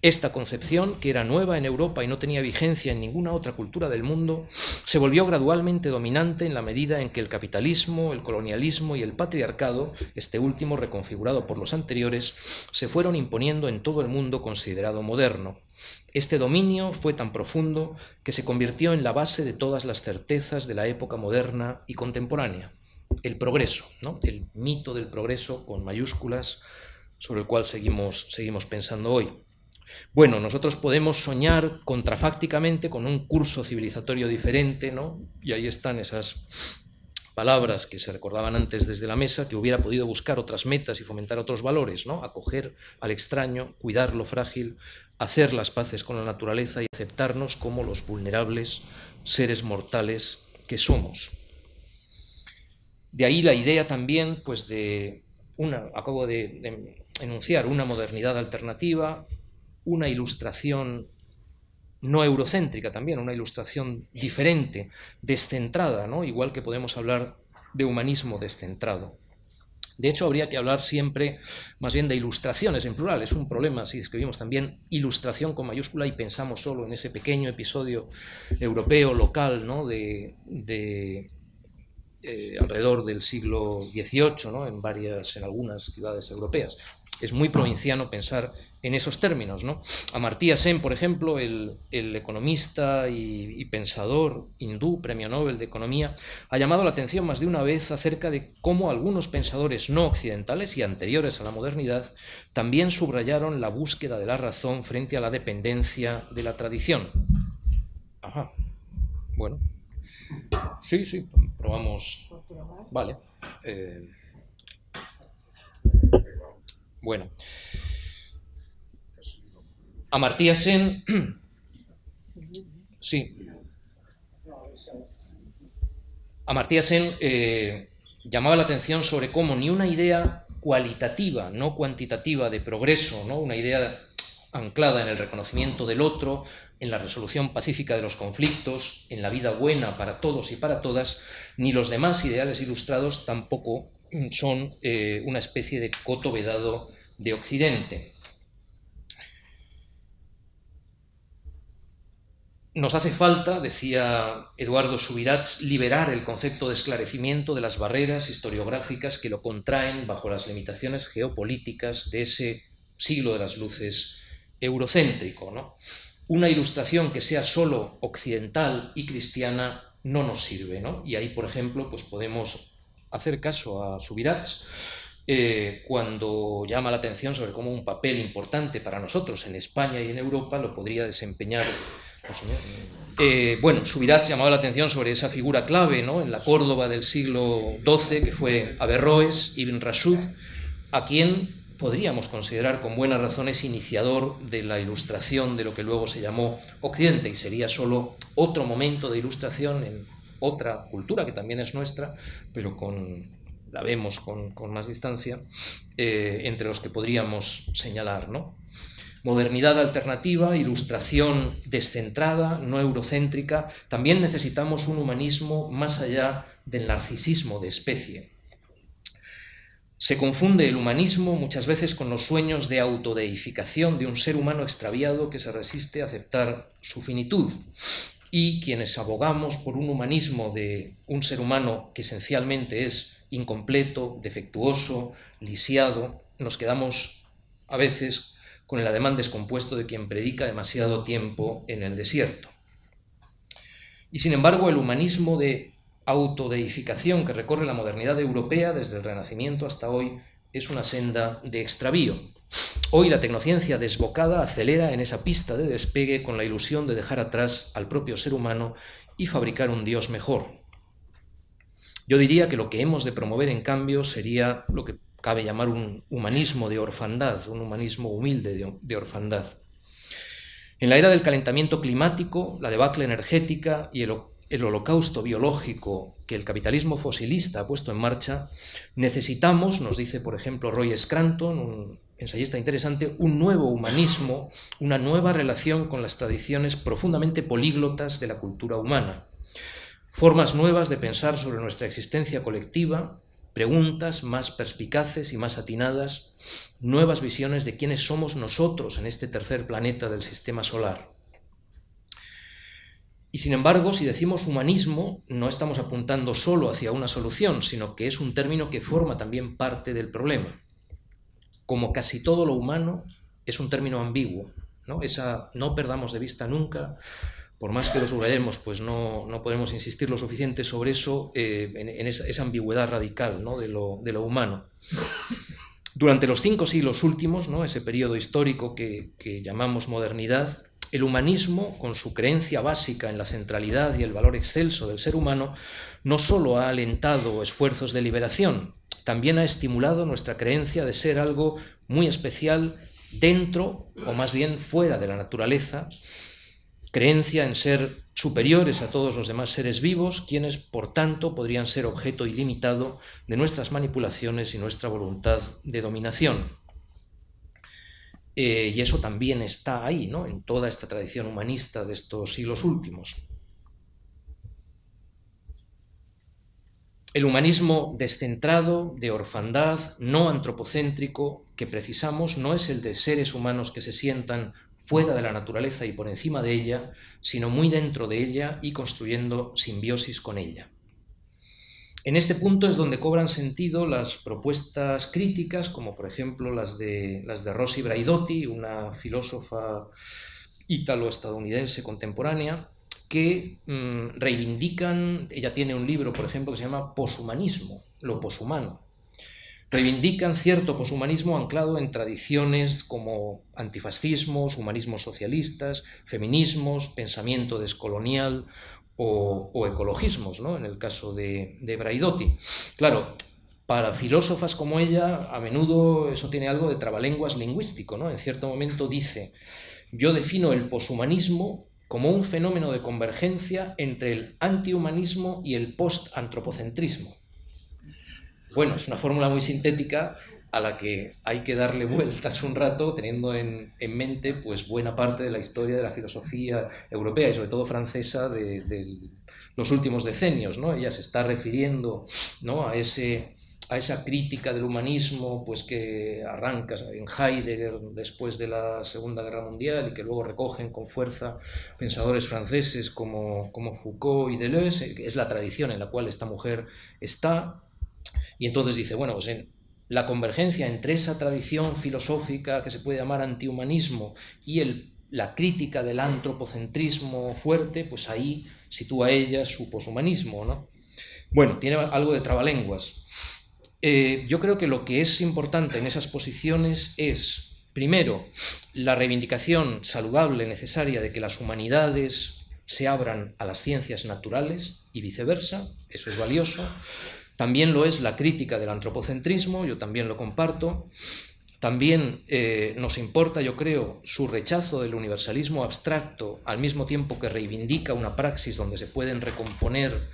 Esta concepción, que era nueva en Europa y no tenía vigencia en ninguna otra cultura del mundo, se volvió gradualmente dominante en la medida en que el capitalismo, el colonialismo y el patriarcado, este último reconfigurado por los anteriores, se fueron imponiendo en todo el mundo considerado moderno. Este dominio fue tan profundo que se convirtió en la base de todas las certezas de la época moderna y contemporánea. El progreso, ¿no? el mito del progreso con mayúsculas, sobre el cual seguimos, seguimos pensando hoy. Bueno, nosotros podemos soñar contrafácticamente con un curso civilizatorio diferente, ¿no? Y ahí están esas palabras que se recordaban antes desde la mesa, que hubiera podido buscar otras metas y fomentar otros valores, ¿no? Acoger al extraño, cuidar lo frágil, hacer las paces con la naturaleza y aceptarnos como los vulnerables seres mortales que somos. De ahí la idea también, pues de acabo de enunciar una modernidad alternativa, una ilustración no eurocéntrica también, una ilustración diferente, descentrada, ¿no? igual que podemos hablar de humanismo descentrado. De hecho, habría que hablar siempre más bien de ilustraciones en plural. Es un problema si escribimos también ilustración con mayúscula y pensamos solo en ese pequeño episodio europeo, local, ¿no? de, eh, alrededor del siglo XVIII, ¿no? en, varias, en algunas ciudades europeas. es muy provinciano pensar en esos términos. ¿no? Amartya Sen, por ejemplo, el, economista y, pensador hindú, premio Nobel de Economía, ha llamado la atención más de una vez acerca de cómo algunos pensadores no occidentales y anteriores a la modernidad también subrayaron la búsqueda de la razón frente a la dependencia de la tradición. Ajá. Bueno. Sí, sí, probamos. Vale. Eh, bueno. Amartya Sen. Sí. Amartya Sen eh, llamaba la atención sobre cómo ni una idea cualitativa, no cuantitativa de progreso, ¿no? una idea anclada en el reconocimiento del otro, en la resolución pacífica de los conflictos, en la vida buena para todos y para todas, ni los demás ideales ilustrados tampoco son eh, una especie de coto vedado de Occidente. Nos hace falta, decía Eduardo Subirats, liberar el concepto de esclarecimiento de las barreras historiográficas que lo contraen bajo las limitaciones geopolíticas de ese siglo de las luces eurocéntrico. ¿no? Una ilustración que sea solo occidental y cristiana no nos sirve. ¿no? Y ahí, por ejemplo, pues podemos hacer caso a Subirats eh, cuando llama la atención sobre cómo un papel importante para nosotros en España y en Europa lo podría desempeñar. Pues, eh, bueno, Subirats llamaba la atención sobre esa figura clave ¿no? en la Córdoba del siglo XII, que fue Averroes, Ibn Rashid, a quien podríamos considerar con buenas razones iniciador de la ilustración de lo que luego se llamó Occidente y sería solo otro momento de ilustración en otra cultura que también es nuestra, pero con, la vemos con, más distancia, eh, entre los que podríamos señalar. ¿no? Modernidad alternativa, ilustración descentrada, no eurocéntrica, también necesitamos un humanismo más allá del narcisismo de especie. Se confunde el humanismo muchas veces con los sueños de autodeificación de un ser humano extraviado que se resiste a aceptar su finitud. Y quienes abogamos por un humanismo de un ser humano que esencialmente es incompleto, defectuoso, lisiado, nos quedamos a veces con el ademán descompuesto de quien predica demasiado tiempo en el desierto. Y sin embargo, el humanismo de autodeificación que recorre la modernidad europea desde el Renacimiento hasta hoy es una senda de extravío. Hoy la tecnociencia desbocada acelera en esa pista de despegue con la ilusión de dejar atrás al propio ser humano y fabricar un Dios mejor, yo diría que lo que hemos de promover, en cambio, sería lo que cabe llamar un humanismo de orfandad, un humanismo humilde de, orfandad. En la era del calentamiento climático, la debacle energética y el, el holocausto biológico que el capitalismo fosilista ha puesto en marcha, necesitamos, nos dice por ejemplo Roy Scranton, un ensayista interesante, un nuevo humanismo, una nueva relación con las tradiciones profundamente políglotas de la cultura humana formas nuevas de pensar sobre nuestra existencia colectiva, preguntas más perspicaces y más atinadas, nuevas visiones de quiénes somos nosotros en este tercer planeta del sistema solar. Y sin embargo, si decimos humanismo, no estamos apuntando solo hacia una solución, sino que es un término que forma también parte del problema. Como casi todo lo humano, es un término ambiguo. ¿no? Esa, no perdamos de vista nunca por más que lo subrayemos, pues no, no, podemos insistir lo suficiente sobre eso, eh, en, esa, ambigüedad radical ¿no? de, lo, de, lo, humano. Durante los cinco siglos últimos, ¿no? ese periodo histórico que, que llamamos modernidad, el humanismo, con su creencia básica en la centralidad y el valor excelso del ser humano, no solo ha alentado esfuerzos de liberación, también ha estimulado nuestra creencia de ser algo muy especial dentro o más bien fuera de la naturaleza creencia en ser superiores a todos los demás seres vivos, quienes, por tanto, podrían ser objeto ilimitado de nuestras manipulaciones y nuestra voluntad de dominación. Eh, y eso también está ahí, ¿no? en toda esta tradición humanista de estos siglos últimos. El humanismo descentrado, de orfandad, no antropocéntrico, que precisamos no es el de seres humanos que se sientan fuera de la naturaleza y por encima de ella, sino muy dentro de ella y construyendo simbiosis con ella. En este punto es donde cobran sentido las propuestas críticas, como por ejemplo las de, las de Rosy Braidotti, una filósofa ítalo-estadounidense contemporánea, que mm, reivindican, ella tiene un libro, por ejemplo, que se llama Poshumanismo, lo poshumano. Reivindican cierto poshumanismo anclado en tradiciones como antifascismos, humanismos socialistas, feminismos, pensamiento descolonial o, ecologismos, ¿no? en el caso de, de Braidotti. Claro, para filósofas como ella, a menudo eso tiene algo de trabalenguas lingüístico. ¿no? En cierto momento dice, yo defino el poshumanismo como un fenómeno de convergencia entre el antihumanismo y el postantropocentrismo. Bueno, es una fórmula muy sintética a la que hay que darle vueltas un rato teniendo en, mente pues buena parte de la historia de la filosofía europea y sobre todo francesa de, los últimos decenios. ¿no? Ella se está refiriendo ¿no? a, ese, a esa crítica del humanismo pues, que arranca en Heidegger después de la Segunda Guerra Mundial y que luego recogen con fuerza pensadores franceses como, como Foucault y Deleuze, es la tradición en la cual esta mujer está. Y entonces dice, bueno, pues en, la convergencia entre esa tradición filosófica que se puede llamar antihumanismo y la crítica del antropocentrismo fuerte, pues ahí sitúa ella su poshumanismo. ¿no? Bueno, tiene algo de trabalenguas. Eh, yo creo que lo que es importante en esas posiciones es, primero, la reivindicación saludable, necesaria, de que las humanidades se abran a las ciencias naturales y viceversa, eso es valioso. También lo es la crítica del antropocentrismo, yo también lo comparto. También eh, nos importa, yo creo, su rechazo del universalismo abstracto, al mismo tiempo que reivindica una praxis donde se pueden recomponer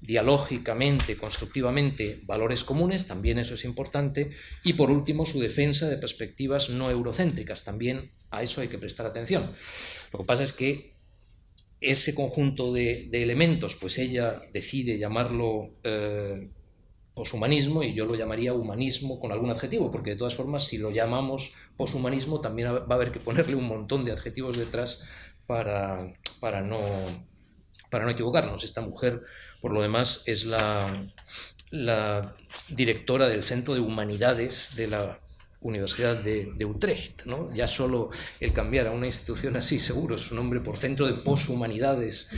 dialógicamente, constructivamente, valores comunes, también eso es importante. Y por último, su defensa de perspectivas no eurocéntricas, también a eso hay que prestar atención. Lo que pasa es que ese conjunto de, elementos, pues ella decide llamarlo eh, poshumanismo y yo lo llamaría humanismo con algún adjetivo, porque de todas formas si lo llamamos poshumanismo también va a haber que ponerle un montón de adjetivos detrás para, para, no, para no equivocarnos. Esta mujer, por lo demás, es la, la directora del Centro de Humanidades de la Universidad de, Utrecht. ¿no? Ya solo el cambiar a una institución así, seguro, su nombre por Centro de Poshumanidades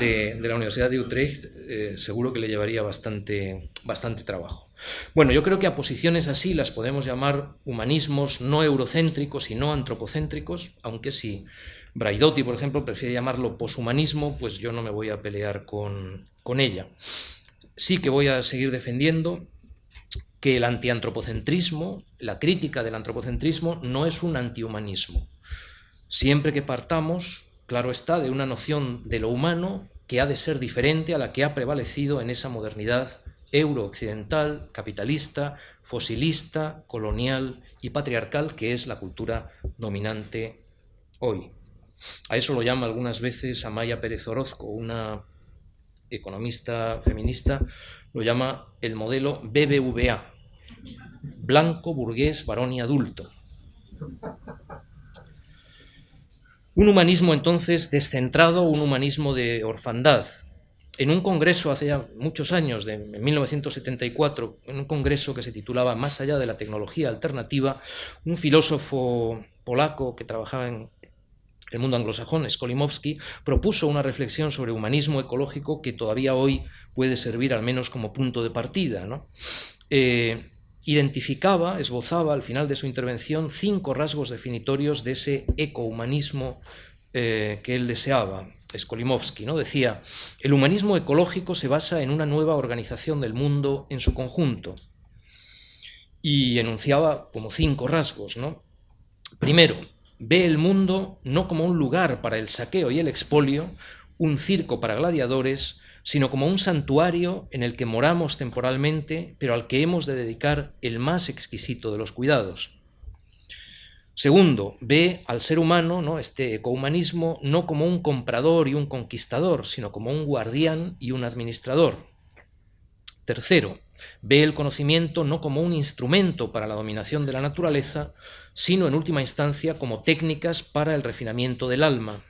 de, de la Universidad de Utrecht, eh, seguro que le llevaría bastante, bastante trabajo. Bueno, yo creo que a posiciones así las podemos llamar humanismos no eurocéntricos y no antropocéntricos, aunque si Braidotti, por ejemplo, prefiere llamarlo poshumanismo, pues yo no me voy a pelear con, con ella. Sí que voy a seguir defendiendo que el antiantropocentrismo, la crítica del antropocentrismo, no es un antihumanismo. Siempre que partamos, claro está, de una noción de lo humano que ha de ser diferente a la que ha prevalecido en esa modernidad eurooccidental, capitalista, fosilista, colonial y patriarcal que es la cultura dominante hoy. A eso lo llama algunas veces Amaya Pérez Orozco, una economista feminista, lo llama el modelo BBVA, blanco, burgués, varón y adulto. Un humanismo entonces descentrado, un humanismo de orfandad. En un congreso hace ya muchos años, de 1974, en un congreso que se titulaba Más allá de la tecnología alternativa, un filósofo polaco que trabajaba en el mundo anglosajón, Skolimowski, propuso una reflexión sobre humanismo ecológico que todavía hoy puede servir al menos como punto de partida. ¿no? Eh, identificaba, esbozaba al final de su intervención cinco rasgos definitorios de ese ecohumanismo eh, que él deseaba. Skolimowski ¿no? decía, el humanismo ecológico se basa en una nueva organización del mundo en su conjunto. Y enunciaba como cinco rasgos. ¿no? Primero, ve el mundo no como un lugar para el saqueo y el expolio, un circo para gladiadores, sino como un santuario en el que moramos temporalmente, pero al que hemos de dedicar el más exquisito de los cuidados. Segundo, ve al ser humano, ¿no? este ecohumanismo, no como un comprador y un conquistador, sino como un guardián y un administrador. Tercero, ve el conocimiento no como un instrumento para la dominación de la naturaleza, sino en última instancia como técnicas para el refinamiento del alma.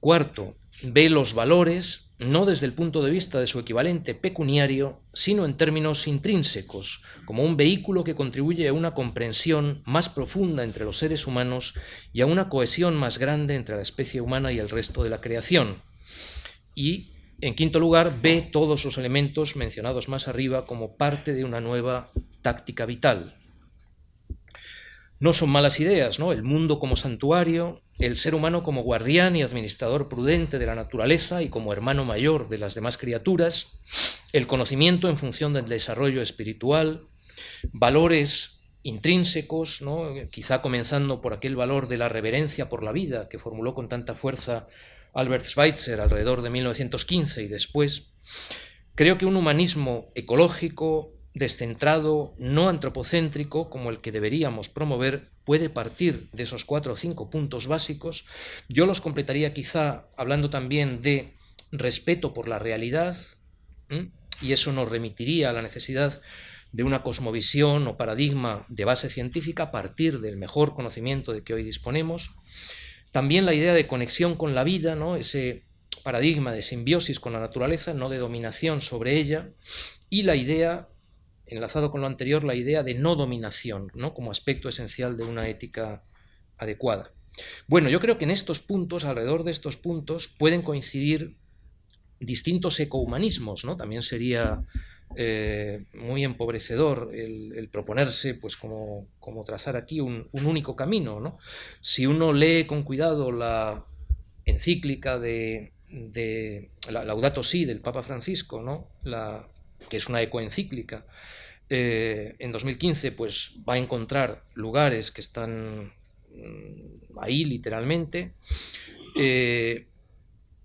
Cuarto, ve los valores no desde el punto de vista de su equivalente pecuniario, sino en términos intrínsecos, como un vehículo que contribuye a una comprensión más profunda entre los seres humanos y a una cohesión más grande entre la especie humana y el resto de la creación. Y, en quinto lugar, ve todos los elementos mencionados más arriba como parte de una nueva táctica vital, no son malas ideas, ¿no? El mundo como santuario, el ser humano como guardián y administrador prudente de la naturaleza y como hermano mayor de las demás criaturas, el conocimiento en función del desarrollo espiritual, valores intrínsecos, ¿no? quizá comenzando por aquel valor de la reverencia por la vida que formuló con tanta fuerza Albert Schweitzer alrededor de 1915 y después, creo que un humanismo ecológico, descentrado, no antropocéntrico, como el que deberíamos promover, puede partir de esos cuatro o cinco puntos básicos. Yo los completaría quizá hablando también de respeto por la realidad, y eso nos remitiría a la necesidad de una cosmovisión o paradigma de base científica a partir del mejor conocimiento de que hoy disponemos. También la idea de conexión con la vida, ¿no? ese paradigma de simbiosis con la naturaleza, no de dominación sobre ella, y la idea enlazado con lo anterior, la idea de no dominación, ¿no? como aspecto esencial de una ética adecuada. Bueno, yo creo que en estos puntos, alrededor de estos puntos, pueden coincidir distintos ecohumanismos, ¿no? También sería eh, muy empobrecedor el, proponerse, pues como, como trazar aquí un, único camino, ¿no? Si uno lee con cuidado la encíclica de, de la Laudato Si del Papa Francisco, ¿no? La, que es una ecoencíclica, eh, en 2015 pues, va a encontrar lugares que están mm, ahí literalmente. Eh,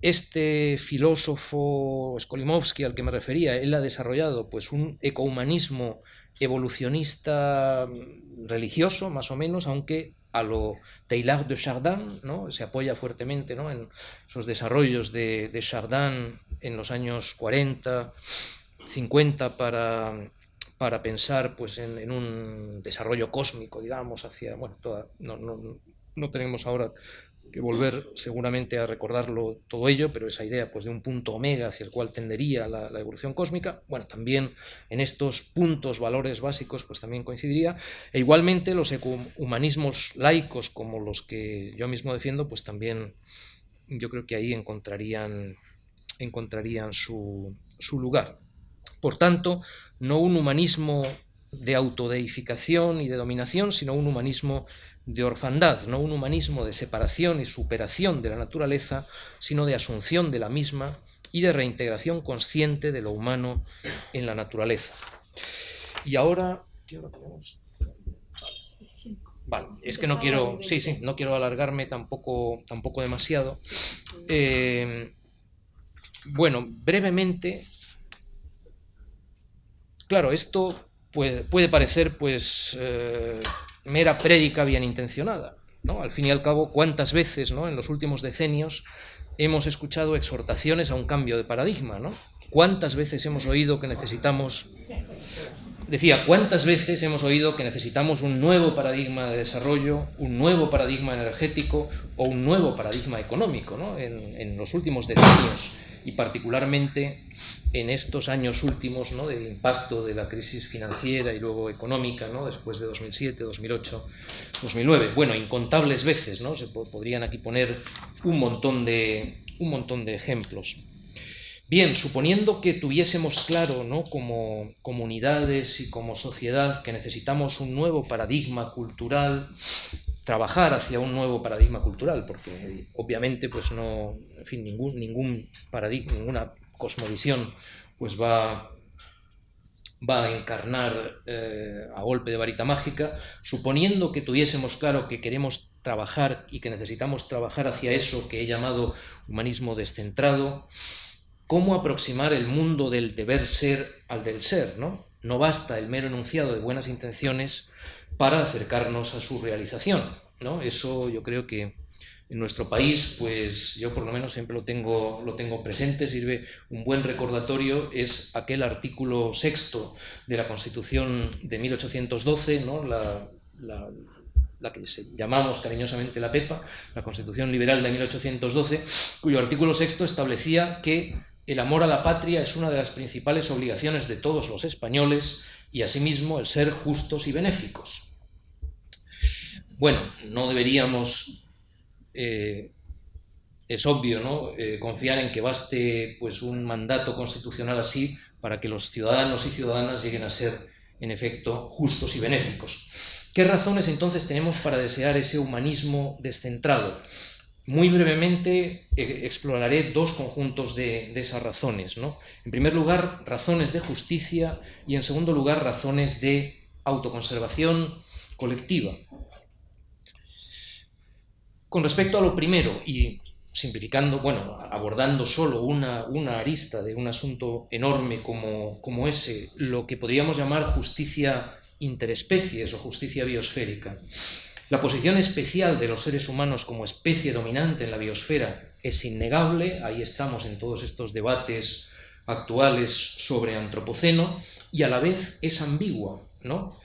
este filósofo Skolimovsky al que me refería, él ha desarrollado pues, un ecohumanismo evolucionista mm, religioso, más o menos, aunque a lo Teilhard de Chardin, ¿no? se apoya fuertemente ¿no? en esos desarrollos de, de Chardin en los años 40, 50 para, para pensar pues, en, un desarrollo cósmico, digamos, hacia, bueno, toda, no, no, tenemos ahora que volver seguramente a recordarlo todo ello, pero esa idea pues, de un punto omega hacia el cual tendería la, la, evolución cósmica, bueno, también en estos puntos, valores básicos, pues también coincidiría. E igualmente los humanismos laicos como los que yo mismo defiendo, pues también yo creo que ahí encontrarían, encontrarían su, su lugar. Por tanto, no un humanismo de autodeificación y de dominación, sino un humanismo de orfandad, no un humanismo de separación y superación de la naturaleza, sino de asunción de la misma y de reintegración consciente de lo humano en la naturaleza. Y ahora. Vale, es que no quiero, sí, sí, no quiero alargarme tampoco, tampoco demasiado. Eh, bueno, brevemente Claro, esto puede, puede parecer pues eh, mera prédica bien intencionada. ¿no? Al fin y al cabo, ¿cuántas veces ¿no? en los últimos decenios hemos escuchado exhortaciones a un cambio de paradigma? ¿no? ¿Cuántas veces hemos oído que necesitamos... Decía, ¿cuántas veces hemos oído que necesitamos un nuevo paradigma de desarrollo, un nuevo paradigma energético o un nuevo paradigma económico ¿no? en, en los últimos decenios? Y particularmente en estos años últimos ¿no? del impacto de la crisis financiera y luego económica, ¿no? después de 2007, 2008, 2009. Bueno, incontables veces, ¿no? se podrían aquí poner un montón de, un montón de ejemplos. Bien, suponiendo que tuviésemos claro, ¿no? como comunidades y como sociedad, que necesitamos un nuevo paradigma cultural trabajar hacia un nuevo paradigma cultural, porque obviamente pues no, en fin, ningún, ningún paradigma, ninguna cosmovisión pues va, va a encarnar eh, a golpe de varita mágica, suponiendo que tuviésemos claro que queremos trabajar y que necesitamos trabajar hacia eso que he llamado humanismo descentrado, ¿cómo aproximar el mundo del deber ser al del ser? No, no basta el mero enunciado de buenas intenciones, para acercarnos a su realización. ¿no? Eso yo creo que en nuestro país, pues yo por lo menos siempre lo tengo, lo tengo presente, sirve un buen recordatorio, es aquel artículo sexto de la Constitución de 1812, ¿no? la, la que llamamos cariñosamente la PEPA, la Constitución Liberal de 1812, cuyo artículo sexto establecía que el amor a la patria es una de las principales obligaciones de todos los españoles y asimismo el ser justos y benéficos. Bueno, no deberíamos, eh, es obvio, ¿no? Eh, confiar en que baste pues, un mandato constitucional así para que los ciudadanos y ciudadanas lleguen a ser, en efecto, justos y benéficos. ¿Qué razones entonces tenemos para desear ese humanismo descentrado? Muy brevemente eh, exploraré dos conjuntos de, de, esas razones. ¿no? En primer lugar, razones de justicia y en segundo lugar, razones de autoconservación colectiva. Con respecto a lo primero, y simplificando, bueno, abordando solo una, una arista de un asunto enorme como, como, ese, lo que podríamos llamar justicia interespecies o justicia biosférica. La posición especial de los seres humanos como especie dominante en la biosfera es innegable, ahí estamos en todos estos debates actuales sobre antropoceno, y a la vez es ambigua, ¿no?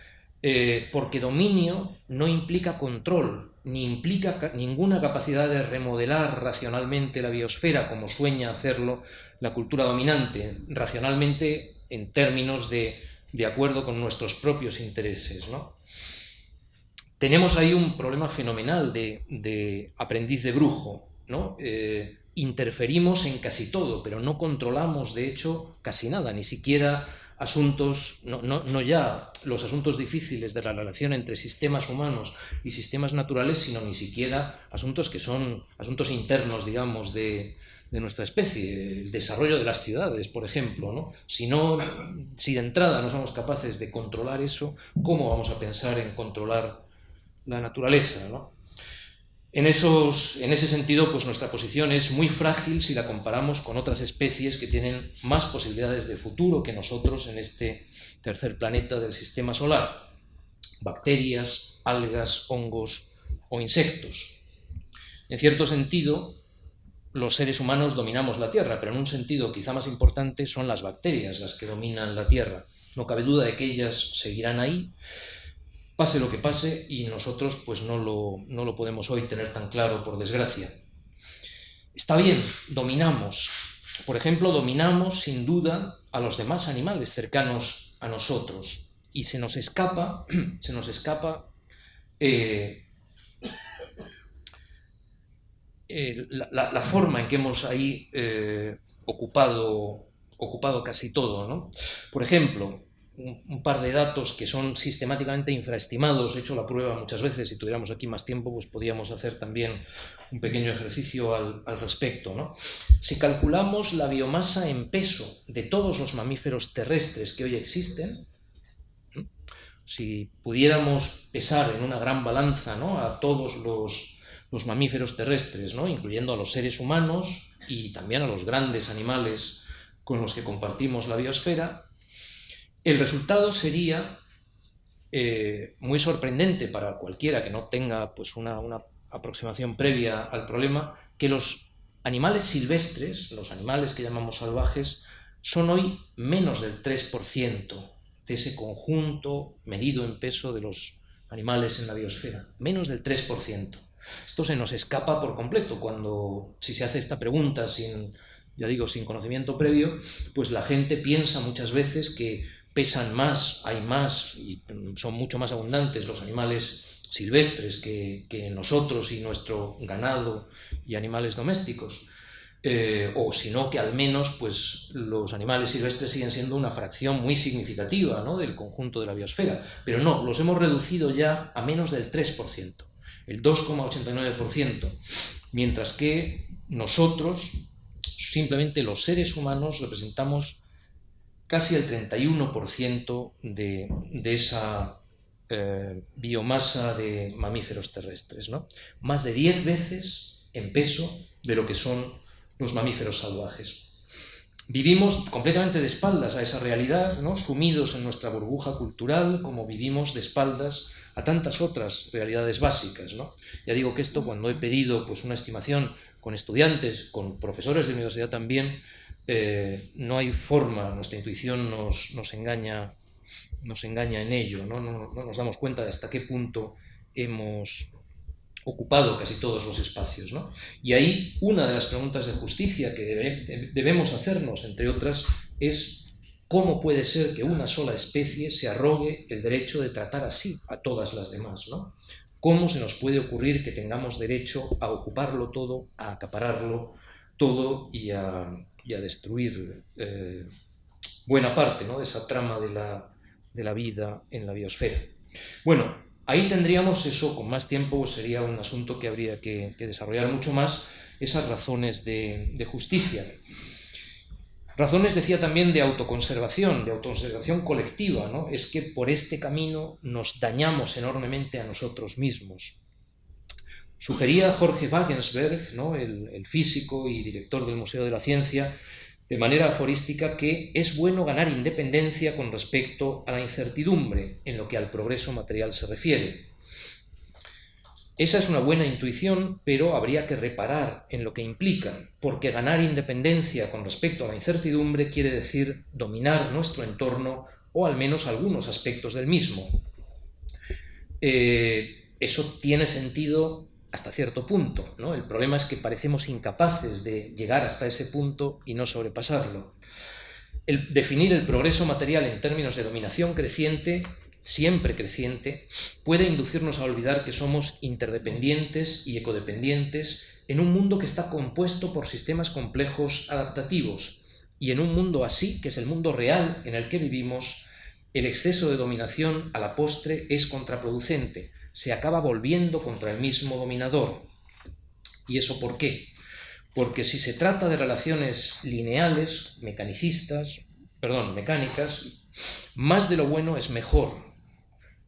Eh, porque dominio no implica control, ni implica ninguna capacidad de remodelar racionalmente la biosfera como sueña hacerlo la cultura dominante, racionalmente en términos de, de acuerdo con nuestros propios intereses. ¿no? Tenemos ahí un problema fenomenal de, aprendiz de brujo. ¿no? Eh, interferimos en casi todo, pero no controlamos, de hecho, casi nada, ni siquiera asuntos, no, no, no, ya los asuntos difíciles de la relación entre sistemas humanos y sistemas naturales, sino ni siquiera asuntos que son asuntos internos, digamos, de, de nuestra especie, el desarrollo de las ciudades, por ejemplo. ¿no? Si, si de entrada no somos capaces de controlar eso, ¿cómo vamos a pensar en controlar la naturaleza? ¿no? En, esos, en ese sentido, pues nuestra posición es muy frágil si la comparamos con otras especies que tienen más posibilidades de futuro que nosotros en este tercer planeta del sistema solar. Bacterias, algas, hongos o insectos. En cierto sentido, los seres humanos dominamos la Tierra, pero en un sentido quizá más importante son las bacterias las que dominan la Tierra. No cabe duda de que ellas seguirán ahí pase lo que pase y nosotros pues no lo, no lo podemos hoy tener tan claro, por desgracia. Está bien, dominamos. Por ejemplo, dominamos sin duda a los demás animales cercanos a nosotros y se nos escapa, se nos escapa eh, eh, la, forma en que hemos ahí eh, ocupado, ocupado casi todo. ¿no? Por ejemplo, un, par de datos que son sistemáticamente infraestimados. He hecho la prueba muchas veces. Si tuviéramos aquí más tiempo, pues podríamos hacer también un pequeño ejercicio al, respecto. ¿no? Si calculamos la biomasa en peso de todos los mamíferos terrestres que hoy existen, si pudiéramos pesar en una gran balanza a todos los, los mamíferos terrestres, ¿no? incluyendo a los seres humanos y también a los grandes animales con los que compartimos la biosfera, el resultado sería eh, muy sorprendente para cualquiera que no tenga pues, una, una aproximación previa al problema, que los animales silvestres, los animales que llamamos salvajes, son hoy menos del 3% de ese conjunto medido en peso de los animales en la biosfera. Menos del 3%. Esto se nos escapa por completo cuando, si se hace esta pregunta sin, ya digo, sin conocimiento previo, pues la gente piensa muchas veces que pesan más, hay más y son mucho más abundantes los animales silvestres que, nosotros y nuestro ganado y animales domésticos. Eh, o si no, que al menos pues, los animales silvestres siguen siendo una fracción muy significativa ¿no? del conjunto de la biosfera. Pero no, los hemos reducido ya a menos del 3%, el 2,89%, mientras que nosotros, simplemente los seres humanos, representamos casi el 31% de, de, esa eh, biomasa de mamíferos terrestres, ¿no? más de 10 veces en peso de lo que son los mamíferos salvajes. Vivimos completamente de espaldas a esa realidad, ¿no? sumidos en nuestra burbuja cultural, como vivimos de espaldas a tantas otras realidades básicas. ¿no? Ya digo que esto, cuando he pedido pues, una estimación con estudiantes, con profesores de universidad también, eh, no hay forma, nuestra intuición nos, nos, engaña, nos engaña en ello, ¿no? No, no nos damos cuenta de hasta qué punto hemos ocupado casi todos los espacios. ¿no? Y ahí una de las preguntas de justicia que debemos hacernos, entre otras, es cómo puede ser que una sola especie se arrogue el derecho de tratar así a todas las demás. ¿no? ¿Cómo se nos puede ocurrir que tengamos derecho a ocuparlo todo, a acapararlo todo y a, destruir eh, buena parte ¿no? de esa trama de la, de la vida en la biosfera? Bueno, Ahí tendríamos eso, con más tiempo sería un asunto que habría que, desarrollar mucho más, esas razones de, justicia. Razones, decía también, de autoconservación, de autoconservación colectiva, ¿no? Es que por este camino nos dañamos enormemente a nosotros mismos. Sugería Jorge Wagensberg, el físico y director del Museo de la Ciencia, de manera aforística que es bueno ganar independencia con respecto a la incertidumbre en lo que al progreso material se refiere. Esa es una buena intuición, pero habría que reparar en lo que implica, porque ganar independencia con respecto a la incertidumbre quiere decir dominar nuestro entorno o al menos algunos aspectos del mismo. Eh, eso tiene sentido hasta cierto punto. ¿no? El problema es que parecemos incapaces de llegar hasta ese punto y no sobrepasarlo. El definir el progreso material en términos de dominación creciente, siempre creciente, puede inducirnos a olvidar que somos interdependientes y ecodependientes en un mundo que está compuesto por sistemas complejos adaptativos. Y en un mundo así, que es el mundo real en el que vivimos, el exceso de dominación a la postre es contraproducente, se acaba volviendo contra el mismo dominador. ¿Y eso por qué? Porque si se trata de relaciones lineales, mecanicistas, perdón, mecánicas, más de lo bueno es mejor.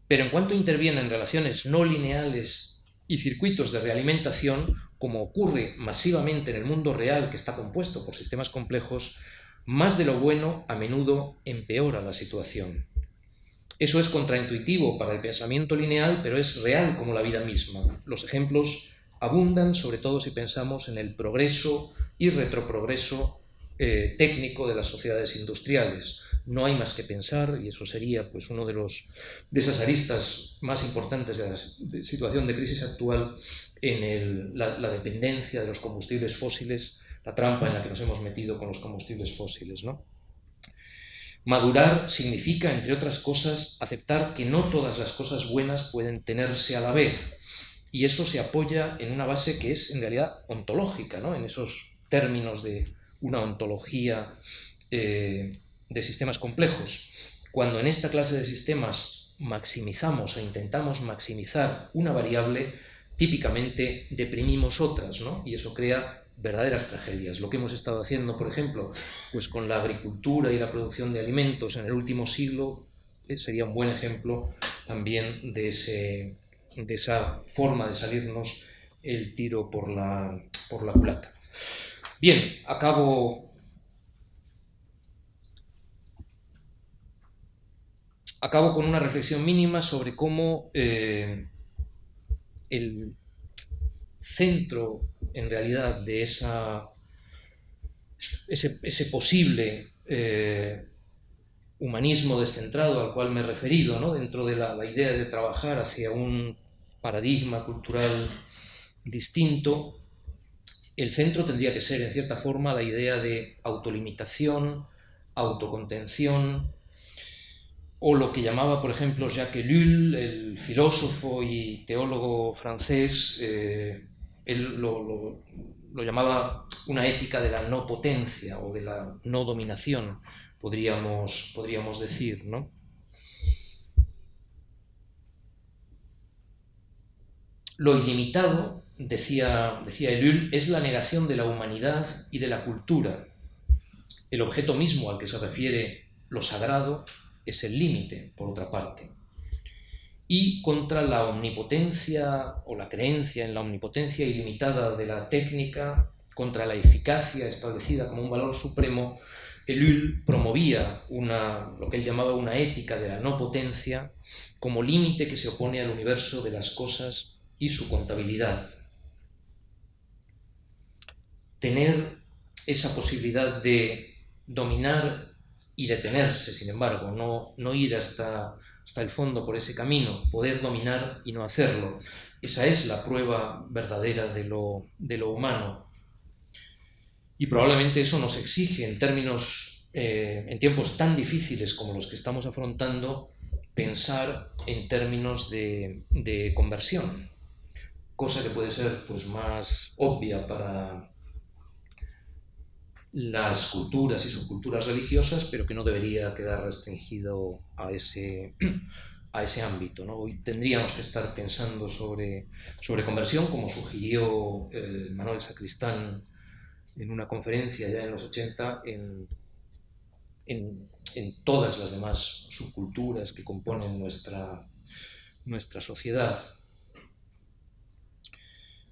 Pero en cuanto intervienen relaciones no lineales y circuitos de realimentación, como ocurre masivamente en el mundo real que está compuesto por sistemas complejos, más de lo bueno a menudo empeora la situación. Eso es contraintuitivo para el pensamiento lineal, pero es real como la vida misma. Los ejemplos abundan, sobre todo si pensamos en el progreso y retroprogreso eh, técnico de las sociedades industriales. No hay más que pensar, y eso sería pues, uno de, los, esas aristas más importantes de la situación de crisis actual, en la, la, dependencia de los combustibles fósiles, la trampa en la que nos hemos metido con los combustibles fósiles. ¿no? Madurar significa, entre otras cosas, aceptar que no todas las cosas buenas pueden tenerse a la vez. Y eso se apoya en una base que es en realidad ontológica, ¿no? en esos términos de una ontología eh, de sistemas complejos. Cuando en esta clase de sistemas maximizamos o intentamos maximizar una variable, típicamente deprimimos otras, ¿no? y eso crea verdaderas tragedias. Lo que hemos estado haciendo, por ejemplo, pues con la agricultura y la producción de alimentos en el último siglo eh, sería un buen ejemplo también de, ese, de esa forma de salirnos el tiro por la, por la culata. Bien, acabo, acabo con una reflexión mínima sobre cómo eh, el centro en realidad de esa, ese, posible eh, humanismo descentrado al cual me he referido, ¿no? dentro de la, idea de trabajar hacia un paradigma cultural distinto, el centro tendría que ser, en cierta forma, la idea de autolimitación, autocontención, o lo que llamaba, por ejemplo, Jacques Ellul, el filósofo y teólogo francés, eh, él lo, llamaba una ética de la no potencia o de la no dominación, podríamos, podríamos decir, ¿no? Lo ilimitado, decía, decía es la negación de la humanidad y de la cultura. El objeto mismo al que se refiere lo sagrado es el límite, por otra parte y contra la omnipotencia o la creencia en la omnipotencia ilimitada de la técnica, contra la eficacia establecida como un valor supremo, Ellul promovía una, lo que él llamaba una ética de la no potencia como límite que se opone al universo de las cosas y su contabilidad. Tener esa posibilidad de dominar y detenerse, sin embargo, no, no ir hasta hasta el fondo por ese camino, poder dominar y no hacerlo. Esa es la prueba verdadera de lo, de lo humano. Y probablemente eso nos exige en términos, eh, en tiempos tan difíciles como los que estamos afrontando, pensar en términos de, de conversión, cosa que puede ser pues, más obvia para las culturas y subculturas religiosas, pero que no debería quedar restringido a ese, a ese ámbito. ¿no? Hoy tendríamos que estar pensando sobre, sobre conversión, como sugirió eh, Manuel Sacristán en una conferencia ya en los 80, en, en, todas las demás subculturas que componen nuestra, nuestra sociedad.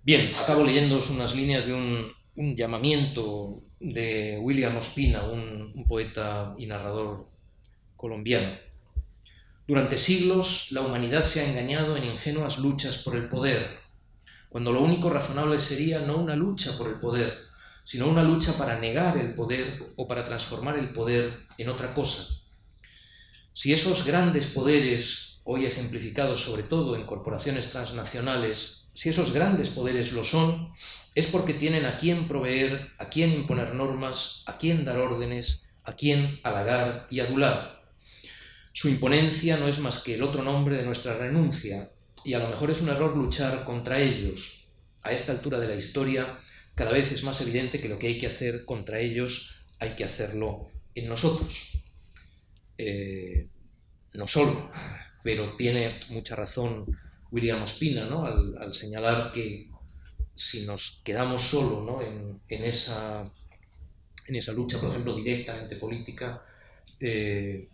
Bien, acabo leyendo unas líneas de un llamamiento de William Ospina, un, un poeta y narrador colombiano. Durante siglos la humanidad se ha engañado en ingenuas luchas por el poder, cuando lo único razonable sería no una lucha por el poder, sino una lucha para negar el poder o para transformar el poder en otra cosa. Si esos grandes poderes, hoy ejemplificados sobre todo en corporaciones transnacionales, si esos grandes poderes lo son, es porque tienen a quién proveer, a quién imponer normas, a quién dar órdenes, a quién halagar y adular. Su imponencia no es más que el otro nombre de nuestra renuncia, y a lo mejor es un error luchar contra ellos. A esta altura de la historia, cada vez es más evidente que lo que hay que hacer contra ellos hay que hacerlo en nosotros. Eh, no solo, pero tiene mucha razón William Ospina ¿no? al, al, señalar que si nos quedamos solo ¿no? en, esa, lucha, por ejemplo, directamente política, eh,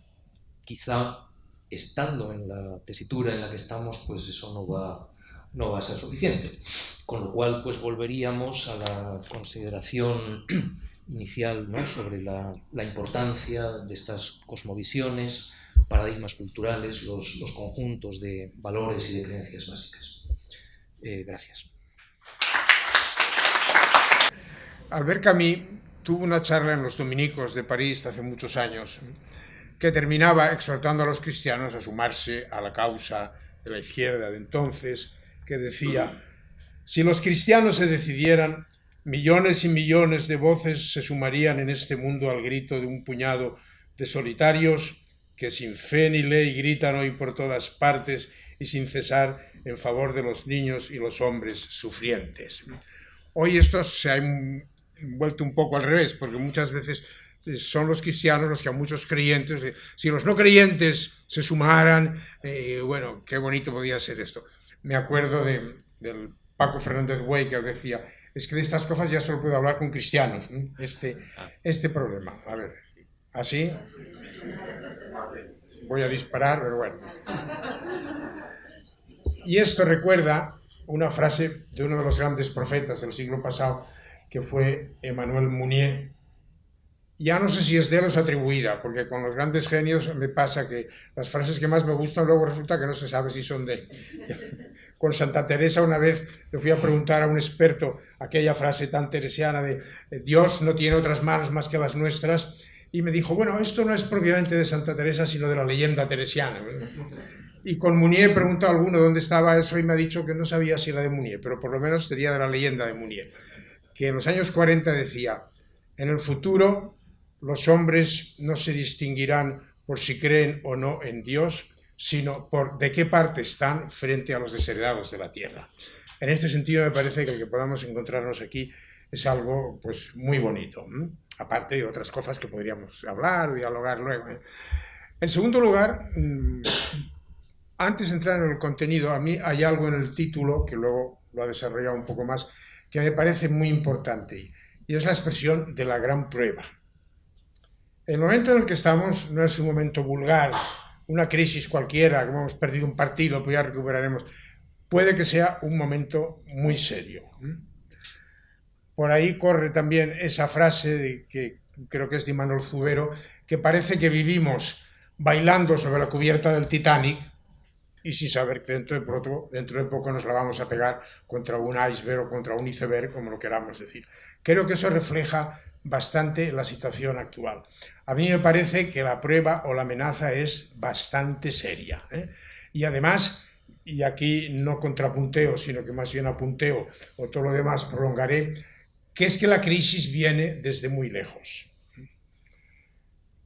quizá estando en la tesitura en la que estamos, pues eso no va, a ser suficiente. Con lo cual, pues volveríamos a la consideración inicial ¿no? sobre la, importancia de estas cosmovisiones, paradigmas culturales, los, conjuntos de valores y de creencias básicas. Eh, gracias. Albert Camus tuvo una charla en los Dominicos de París hace muchos años que terminaba exhortando a los cristianos a sumarse a la causa de la izquierda de entonces, que decía, si los cristianos se decidieran, millones y millones de voces se sumarían en este mundo al grito de un puñado de solitarios que sin fe ni ley gritan hoy por todas partes y sin cesar en favor de los niños y los hombres sufrientes. Hoy esto se ha vuelto un poco al revés, porque muchas veces son los cristianos los que a muchos creyentes, si los no creyentes se sumaran, eh, bueno, qué bonito podía ser esto. Me acuerdo de, del Paco Fernández Güey que decía, es que de estas cosas ya solo puedo hablar con cristianos, este, este problema. A ver, así voy a disparar, pero bueno. Y esto recuerda una frase de uno de los grandes profetas del siglo pasado, que fue Emmanuel Mounier. Ya no sé si es de es atribuida, porque con los grandes genios me pasa que las frases que más me gustan luego resulta que no se sabe si son de él. Con Santa Teresa una vez le fui a preguntar a un experto aquella frase tan teresiana de Dios no tiene otras manos más que las nuestras, y me dijo, bueno, esto no es propiamente de Santa Teresa, sino de la leyenda teresiana. Y con Munier preguntó a alguno dónde estaba eso y me ha dicho que no sabía si era de Munier, pero por lo menos sería de la leyenda de Munier, que en los años 40 decía, en el futuro los hombres no se distinguirán por si creen o no en Dios, sino por de qué parte están frente a los desheredados de la tierra. En este sentido me parece que el que podamos encontrarnos aquí es algo pues muy bonito aparte de otras cosas que podríamos hablar o dialogar luego. ¿eh? En segundo lugar, mm, antes de entrar en el contenido, a mí hay algo en el título, que luego lo ha desarrollado un poco más, que me parece muy importante, y es la expresión de la gran prueba. El momento en el que estamos no es un momento vulgar, una crisis cualquiera, como hemos perdido un partido, pues ya recuperaremos. Puede que sea un momento muy serio. Por ahí corre también esa frase que creo que es de Manuel Zubero, que parece que vivimos bailando sobre la cubierta del Titanic y sin saber que dentro de, pronto, dentro de poco nos la vamos a pegar contra un iceberg o contra un iceberg, como lo queramos decir. Creo que eso refleja bastante la situación actual. A mí me parece que la prueba o la amenaza es bastante seria. ¿eh? Y además, y aquí no contrapunteo, sino que más bien apunteo o todo lo demás prolongaré, que es que la crisis viene desde muy lejos.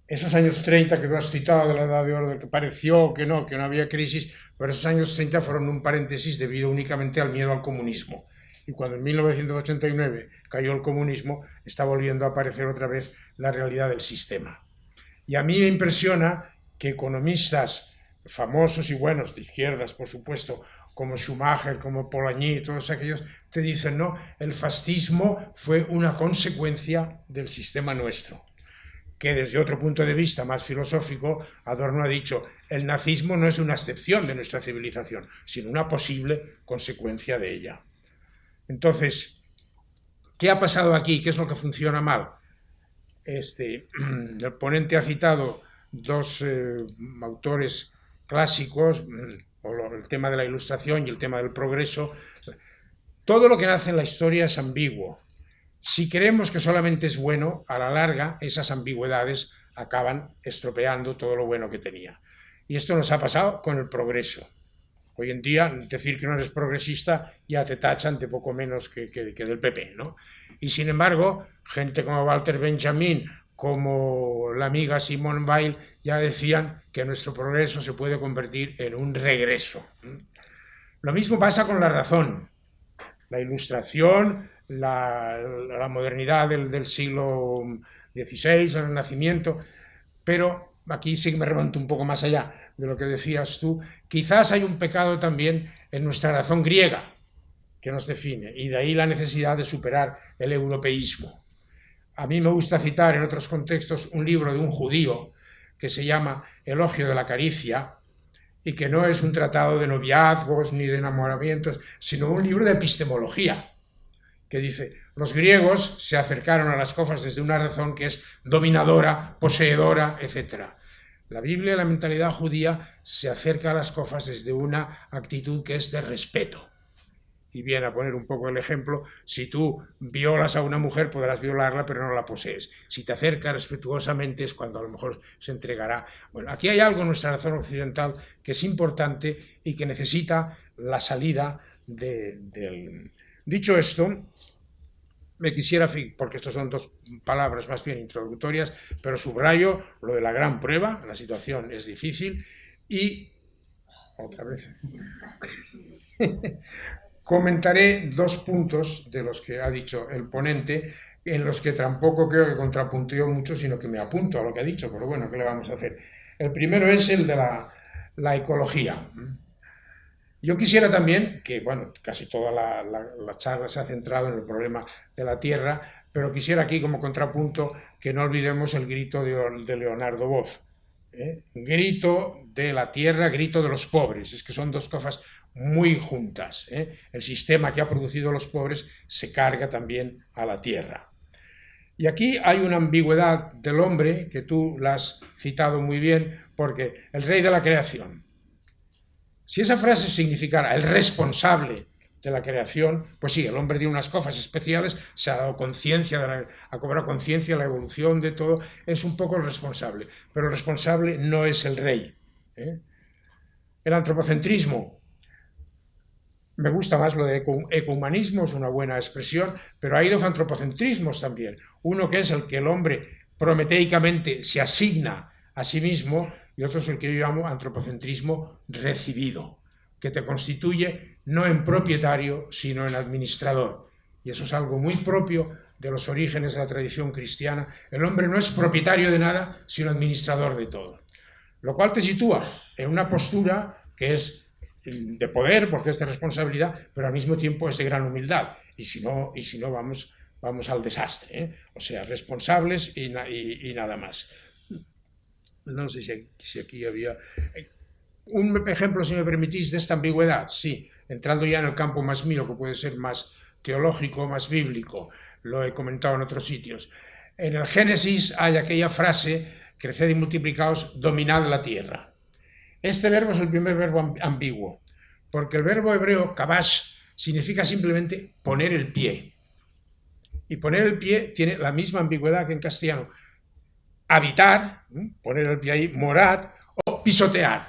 Esos años 30 que tú has citado de la edad de oro, que pareció que no, que no había crisis, pero esos años 30 fueron un paréntesis debido únicamente al miedo al comunismo. Y cuando en 1989 cayó el comunismo, está volviendo a aparecer otra vez la realidad del sistema. Y a mí me impresiona que economistas famosos y buenos, de izquierdas por supuesto, como Schumacher, como Polanyi, todos aquellos, te dicen, no, el fascismo fue una consecuencia del sistema nuestro. Que desde otro punto de vista más filosófico, Adorno ha dicho, el nazismo no es una excepción de nuestra civilización, sino una posible consecuencia de ella. Entonces, ¿qué ha pasado aquí? ¿Qué es lo que funciona mal? Este, el ponente ha citado dos eh, autores clásicos, el tema de la ilustración y el tema del progreso, todo lo que nace en la historia es ambiguo. Si creemos que solamente es bueno, a la larga esas ambigüedades acaban estropeando todo lo bueno que tenía. Y esto nos ha pasado con el progreso. Hoy en día, decir que no eres progresista ya te tachan de poco menos que, que del PP, ¿no? Y sin embargo, gente como Walter Benjamin como la amiga Simone Weil ya decían que nuestro progreso se puede convertir en un regreso. Lo mismo pasa con la razón. La ilustración, la, modernidad del, siglo XVI, el Renacimiento, pero aquí sí que me remonto un poco más allá de lo que decías tú, quizás hay un pecado también en nuestra razón griega que nos define, y de ahí la necesidad de superar el europeísmo. A mí me gusta citar en otros contextos un libro de un judío que se llama Elogio de la Caricia y que no es un tratado de noviazgos ni de enamoramientos, sino un libro de epistemología que dice, los griegos se acercaron a las cosas desde una razón que es dominadora, poseedora, etc. La Biblia, la mentalidad judía, se acerca a las cosas desde una actitud que es de respeto y viene a poner un poco el ejemplo, si tú violas a una mujer podrás violarla pero no la posees. Si te acercas respetuosamente es cuando a lo mejor se entregará. Bueno, aquí hay algo en nuestra razón occidental que es importante y que necesita la salida del... Dicho esto, me quisiera, porque estas son dos palabras más bien introductorias, pero subrayo lo de la gran prueba, la situación es difícil y otra vez Comentaré dos puntos de los que ha dicho el ponente, en los que tampoco creo que contrapunteo mucho, sino que me apunto a lo que ha dicho, pero bueno, ¿qué le vamos a hacer? El primero es el de la, ecología. Yo quisiera también, que bueno, casi toda la, charla se ha centrado en el problema de la tierra, pero quisiera aquí como contrapunto que no olvidemos el grito de, Leonardo Boff. ¿eh? Grito de la tierra, grito de los pobres. Es que son dos cosas muy juntas. ¿eh? El sistema que ha producido los pobres se carga también a la tierra. Y aquí hay una ambigüedad del hombre que tú la has citado muy bien, porque el rey de la creación. Si esa frase significara el responsable de la creación, pues sí, el hombre tiene unas cosas especiales, se ha dado conciencia, ha cobrado conciencia, la evolución de todo, es un poco el responsable, pero el responsable no es el rey. ¿eh? El antropocentrismo me gusta más lo de ecumanismo, es una buena expresión, pero hay dos antropocentrismos también. Uno que es el que el hombre prometeicamente se asigna a sí mismo y otro es el que yo llamo antropocentrismo recibido, que te constituye no en propietario, sino en administrador. Y eso es algo muy propio de los orígenes de la tradición cristiana. El hombre no es propietario de nada, sino administrador de todo. Lo cual te sitúa en una postura que es de poder, porque es de responsabilidad, pero al mismo tiempo es de gran humildad. Y si no, y si no vamos, vamos al desastre. ¿eh? O sea, responsables y, nada más. No sé si, aquí había... Eh, un ejemplo, si me permitís, de esta ambigüedad, sí, entrando ya en el campo más mío, que puede ser más teológico, más bíblico, lo he comentado en otros sitios. En el Génesis hay aquella frase, creced y multiplicaos, dominad la tierra. Este verbo es el primer verbo ambiguo, porque el verbo hebreo kabash significa simplemente poner el pie. Y poner el pie tiene la misma ambigüedad que en castellano. Habitar, poner el pie ahí, morar o pisotear.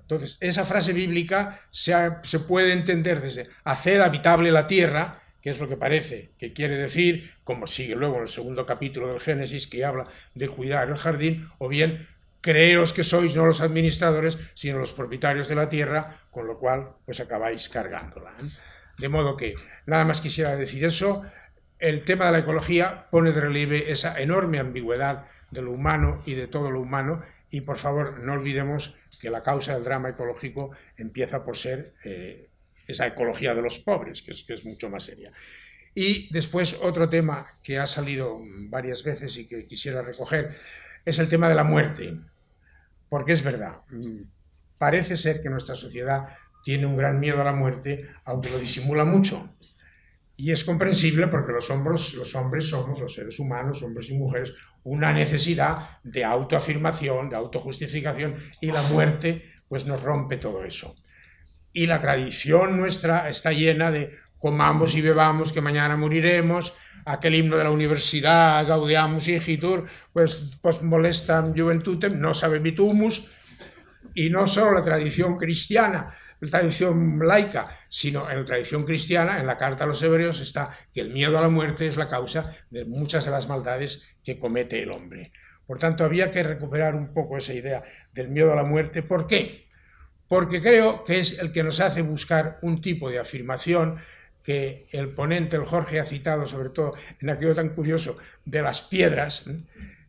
Entonces, esa frase bíblica se, se puede entender desde hacer habitable la tierra, que es lo que parece que quiere decir, como sigue luego en el segundo capítulo del Génesis, que habla de cuidar el jardín, o bien creeros que sois no los administradores, sino los propietarios de la tierra, con lo cual pues acabáis cargándola. ¿eh? De modo que nada más quisiera decir eso, el tema de la ecología pone de relieve esa enorme ambigüedad de lo humano y de todo lo humano, y por favor no olvidemos que la causa del drama ecológico empieza por ser eh, esa ecología de los pobres, que es, que es mucho más seria. Y después otro tema que ha salido varias veces y que quisiera recoger es el tema de la muerte. Porque es verdad, parece ser que nuestra sociedad tiene un gran miedo a la muerte, aunque lo disimula mucho. Y es comprensible porque los hombres, somos, los seres humanos, hombres y mujeres, una necesidad de autoafirmación, de autojustificación, y la muerte pues nos rompe todo eso y la tradición nuestra está llena de comamos y bebamos que mañana moriremos, aquel himno de la universidad, Gaudiamus Igitur, pues, pues molestam juventutem, no sabebitumus, y no solo la tradición cristiana, la tradición laica, sino en la tradición cristiana, en la carta a los hebreos está que el miedo a la muerte es la causa de muchas de las maldades que comete el hombre. Por tanto, había que recuperar un poco esa idea del miedo a la muerte. ¿Por qué? porque creo que es el que nos hace buscar un tipo de afirmación que el ponente, el Jorge, ha citado, sobre todo en aquello tan curioso de las piedras,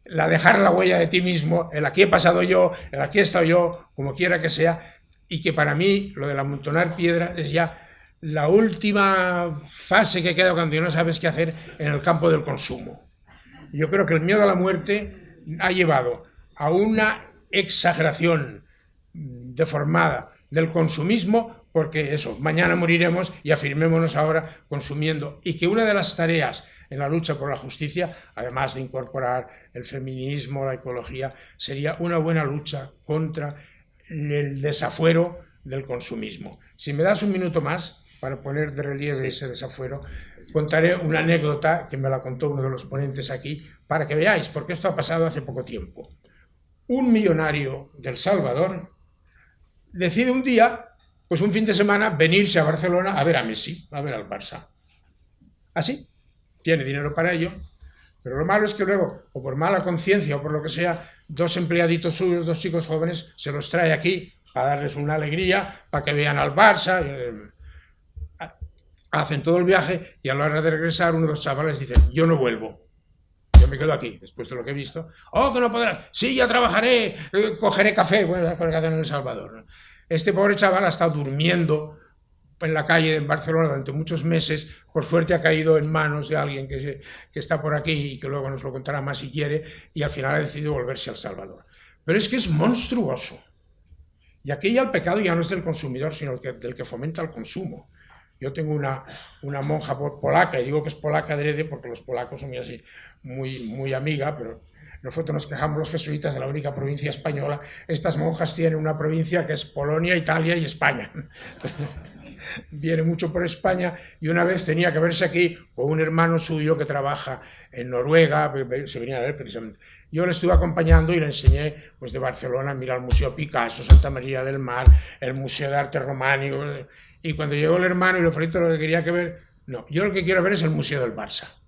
la dejar la huella de ti mismo, el aquí he pasado yo, el aquí he estado yo, como quiera que sea, y que para mí lo del amontonar piedras es ya la última fase que queda cuando no sabes qué hacer en el campo del consumo. Yo creo que el miedo a la muerte ha llevado a una exageración deformada del consumismo, porque eso, mañana moriremos y afirmémonos ahora consumiendo. Y que una de las tareas en la lucha por la justicia, además de incorporar el feminismo, la ecología, sería una buena lucha contra el desafuero del consumismo. Si me das un minuto más para poner de relieve ese desafuero, contaré una anécdota que me la contó uno de los ponentes aquí, para que veáis, porque esto ha pasado hace poco tiempo. Un millonario del Salvador decide un día, pues un fin de semana, venirse a Barcelona a ver a Messi, a ver al Barça. Así, tiene dinero para ello, pero lo malo es que luego, o por mala conciencia o por lo que sea, dos empleaditos suyos, dos chicos jóvenes, se los trae aquí para darles una alegría, para que vean al Barça. Eh, hacen todo el viaje y a la hora de regresar uno de los chavales dice, yo no vuelvo. Yo me quedo aquí, después de lo que he visto. Oh, que no podrás. Sí, ya trabajaré, eh, cogeré café. Bueno, en El Salvador. Este pobre chaval ha estado durmiendo en la calle en Barcelona durante muchos meses, por suerte ha caído en manos de alguien que, está por aquí y que luego nos lo contará más si quiere, y al final ha decidido volverse al Salvador. Pero es que es monstruoso. Y aquí ya el pecado ya no es del consumidor, sino del que fomenta el consumo. Yo tengo una, una monja polaca, y digo que es polaca adrede porque los polacos son muy así, muy, muy amiga, pero nosotros nos quejamos los jesuitas de la única provincia española. Estas monjas tienen una provincia que es Polonia, Italia y España. Viene mucho por España y una vez tenía que verse aquí con un hermano suyo que trabaja en Noruega, se venía a ver precisamente. Yo le estuve acompañando y le enseñé pues, de Barcelona, mira el Museo Picasso, Santa María del Mar, el Museo de Arte Románico. Y cuando llegó el hermano y le ofrecí lo que quería que ver, no, yo lo que quiero ver es el Museo del Barça.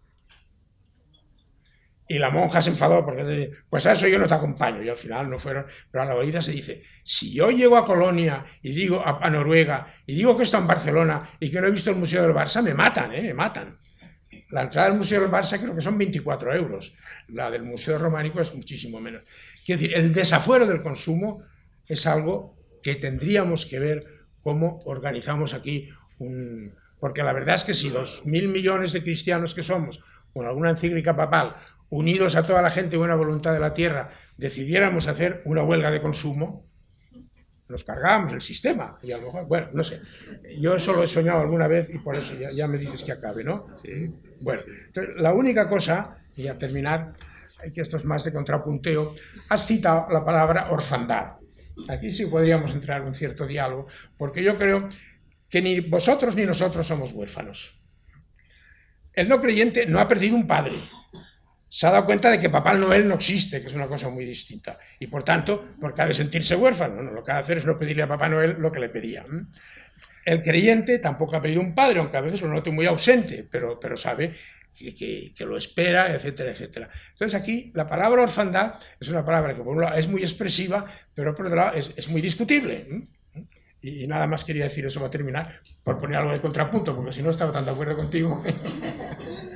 Y la monja se enfadó porque pues a eso yo no te acompaño. Y al final no fueron. Pero a la oída se dice, si yo llego a Colonia y digo a, Noruega y digo que está en Barcelona y que no he visto el Museo del Barça, me matan, ¿eh? me matan. La entrada del Museo del Barça creo que son 24 euros. La del Museo Románico es muchísimo menos. Quiero decir, el desafuero del consumo es algo que tendríamos que ver cómo organizamos aquí un... Porque la verdad es que si los mil millones de cristianos que somos, con alguna encíclica papal, unidos a toda la gente y buena voluntad de la tierra, decidiéramos hacer una huelga de consumo, nos cargábamos el sistema. Y a lo mejor, bueno, no sé. Yo eso lo he soñado alguna vez y por eso ya, me dices que acabe, ¿no? Sí. Bueno, entonces, la única cosa, y a terminar, que esto es más de contrapunteo, has citado la palabra orfandad. aquí sí podríamos entrar en un cierto diálogo, porque yo creo que ni vosotros ni nosotros somos huérfanos. El no creyente no ha perdido un padre, se ha dado cuenta de que Papá Noel no existe, que es una cosa muy distinta. Y por tanto, porque ha de sentirse huérfano, no, lo que ha de hacer es no pedirle a Papá Noel lo que le pedía. El creyente tampoco ha pedido un padre, aunque a veces lo note muy ausente, pero, pero sabe que, lo espera, etcétera, etcétera. Entonces aquí la palabra orfandad es una palabra que por un lado es muy expresiva, pero por otro lado es, muy discutible. Y, nada más quería decir eso para terminar, por poner algo de contrapunto, porque si no estaba tan de acuerdo contigo.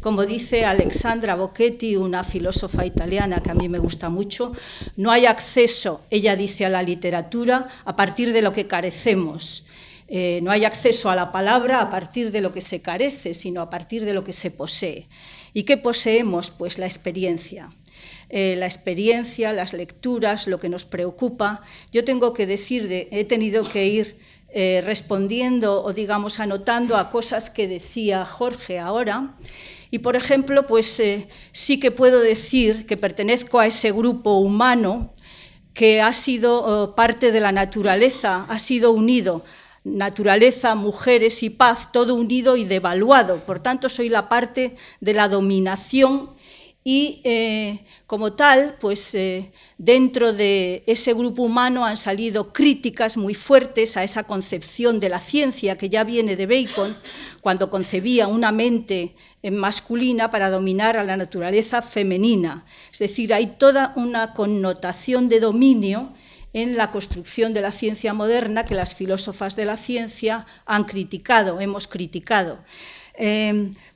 Como dice Alexandra Bocchetti, una filósofa italiana que a mí me gusta mucho, no hay acceso, ella dice, a la literatura a partir de lo que carecemos. Eh, no hay acceso a la palabra a partir de lo que se carece, sino a partir de lo que se posee. ¿Y qué poseemos? Pues la experiencia. Eh, la experiencia, las lecturas, lo que nos preocupa. Yo tengo que decir, de, he tenido que ir eh, respondiendo o digamos anotando a cosas que decía Jorge ahora. Y por ejemplo, pues eh, sí que puedo decir que pertenezco a ese grupo humano que ha sido oh, parte de la naturaleza, ha sido unido naturaleza, mujeres y paz, todo unido y devaluado. Por tanto, soy la parte de la dominación y eh, como tal, pues eh, dentro de ese grupo humano han salido críticas muy fuertes a esa concepción de la ciencia que ya viene de Bacon, cuando concebía una mente masculina para dominar a la naturaleza femenina. Es decir, hay toda una connotación de dominio en la construcción de la ciencia moderna que las filósofas de la ciencia han criticado, hemos criticado.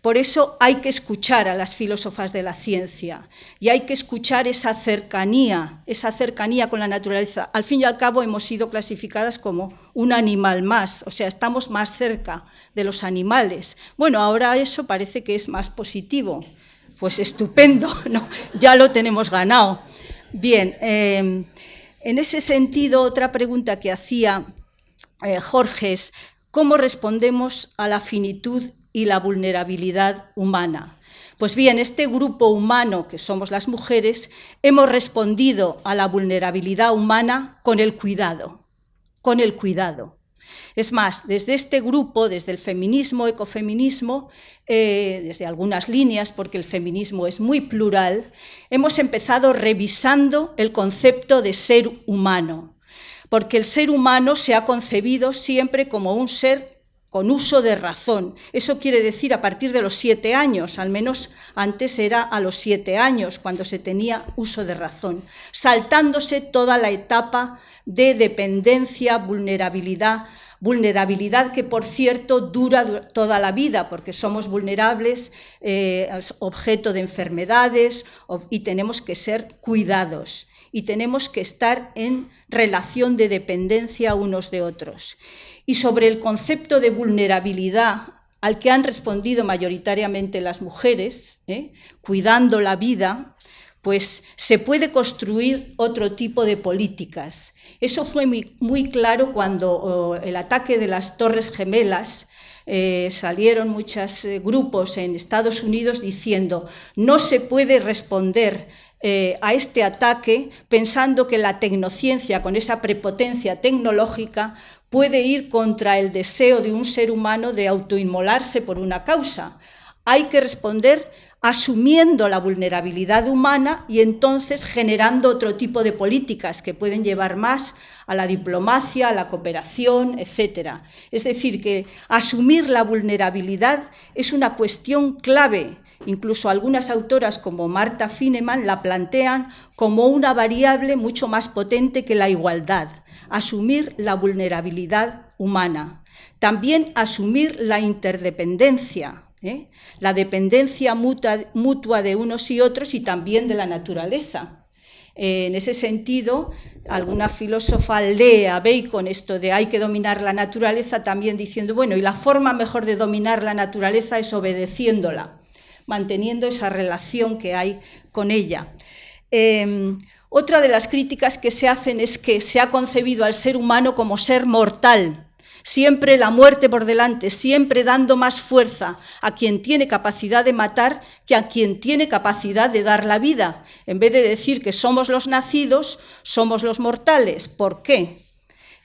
Por eso hay que escuchar a las filósofas de la ciencia y hay que escuchar esa cercanía, esa cercanía con la naturaleza. Al fin y al cabo hemos sido clasificadas como un animal más, o sea, estamos más cerca de los animales. Bueno, ahora eso parece que es más positivo. Pues estupendo, ¿no? ya lo tenemos ganado. Bien, em, en ese sentido, otra pregunta que hacía eh, Jorge es, ¿cómo respondemos a la finitud y la vulnerabilidad humana. Pues bien, este grupo humano, que somos las mujeres, hemos respondido a la vulnerabilidad humana con el cuidado, con el cuidado. Es más, desde este grupo, desde el feminismo, ecofeminismo, eh, desde algunas líneas, porque el feminismo es muy plural, hemos empezado revisando el concepto de ser humano, porque el ser humano se ha concebido siempre como un ser con uso de razón. Eso quiere decir a partir de los siete años, al menos antes era a los siete años cuando se tenía uso de razón, saltándose toda la etapa de dependencia, vulnerabilidad, vulnerabilidad que por cierto dura toda la vida porque somos vulnerables, eh, objeto de enfermedades y tenemos que ser cuidados y tenemos que estar en relación de dependencia unos de otros y sobre el concepto de vulnerabilidad al que han respondido mayoritariamente las mujeres, ¿eh? cuidando la vida, pues se puede construir otro tipo de políticas. Eso fue muy, claro cuando oh, el ataque de las Torres Gemelas eh, salieron muchos eh, grupos en Estados Unidos diciendo no se puede responder a este ataque pensando que la tecnociencia, con esa prepotencia tecnológica, puede ir contra el deseo de un ser humano de autoinmolarse por una causa. Hay que responder asumiendo la vulnerabilidad humana y entonces generando otro tipo de políticas que pueden llevar más a la diplomacia, a la cooperación, etc. Es decir, que asumir la vulnerabilidad es una cuestión clave. Incluso algunas autoras como Marta Fineman la plantean como una variable mucho más potente que la igualdad asumir la vulnerabilidad humana, también asumir la interdependencia, ¿eh? la dependencia mutua, de unos y otros y también de la naturaleza. en ese sentido, alguna filósofa lee a Bacon esto de hay que dominar la naturaleza también diciendo, bueno, y la forma mejor de dominar la naturaleza es obedeciéndola, manteniendo esa relación que hay con ella. Em, otra de las críticas que se hacen es que se ha concebido al ser humano como ser mortal, siempre la muerte por delante, siempre dando más fuerza a quien tiene capacidad de matar que a quien tiene capacidad de dar la vida. En vez de decir que somos los nacidos, somos los mortales. ¿Por qué?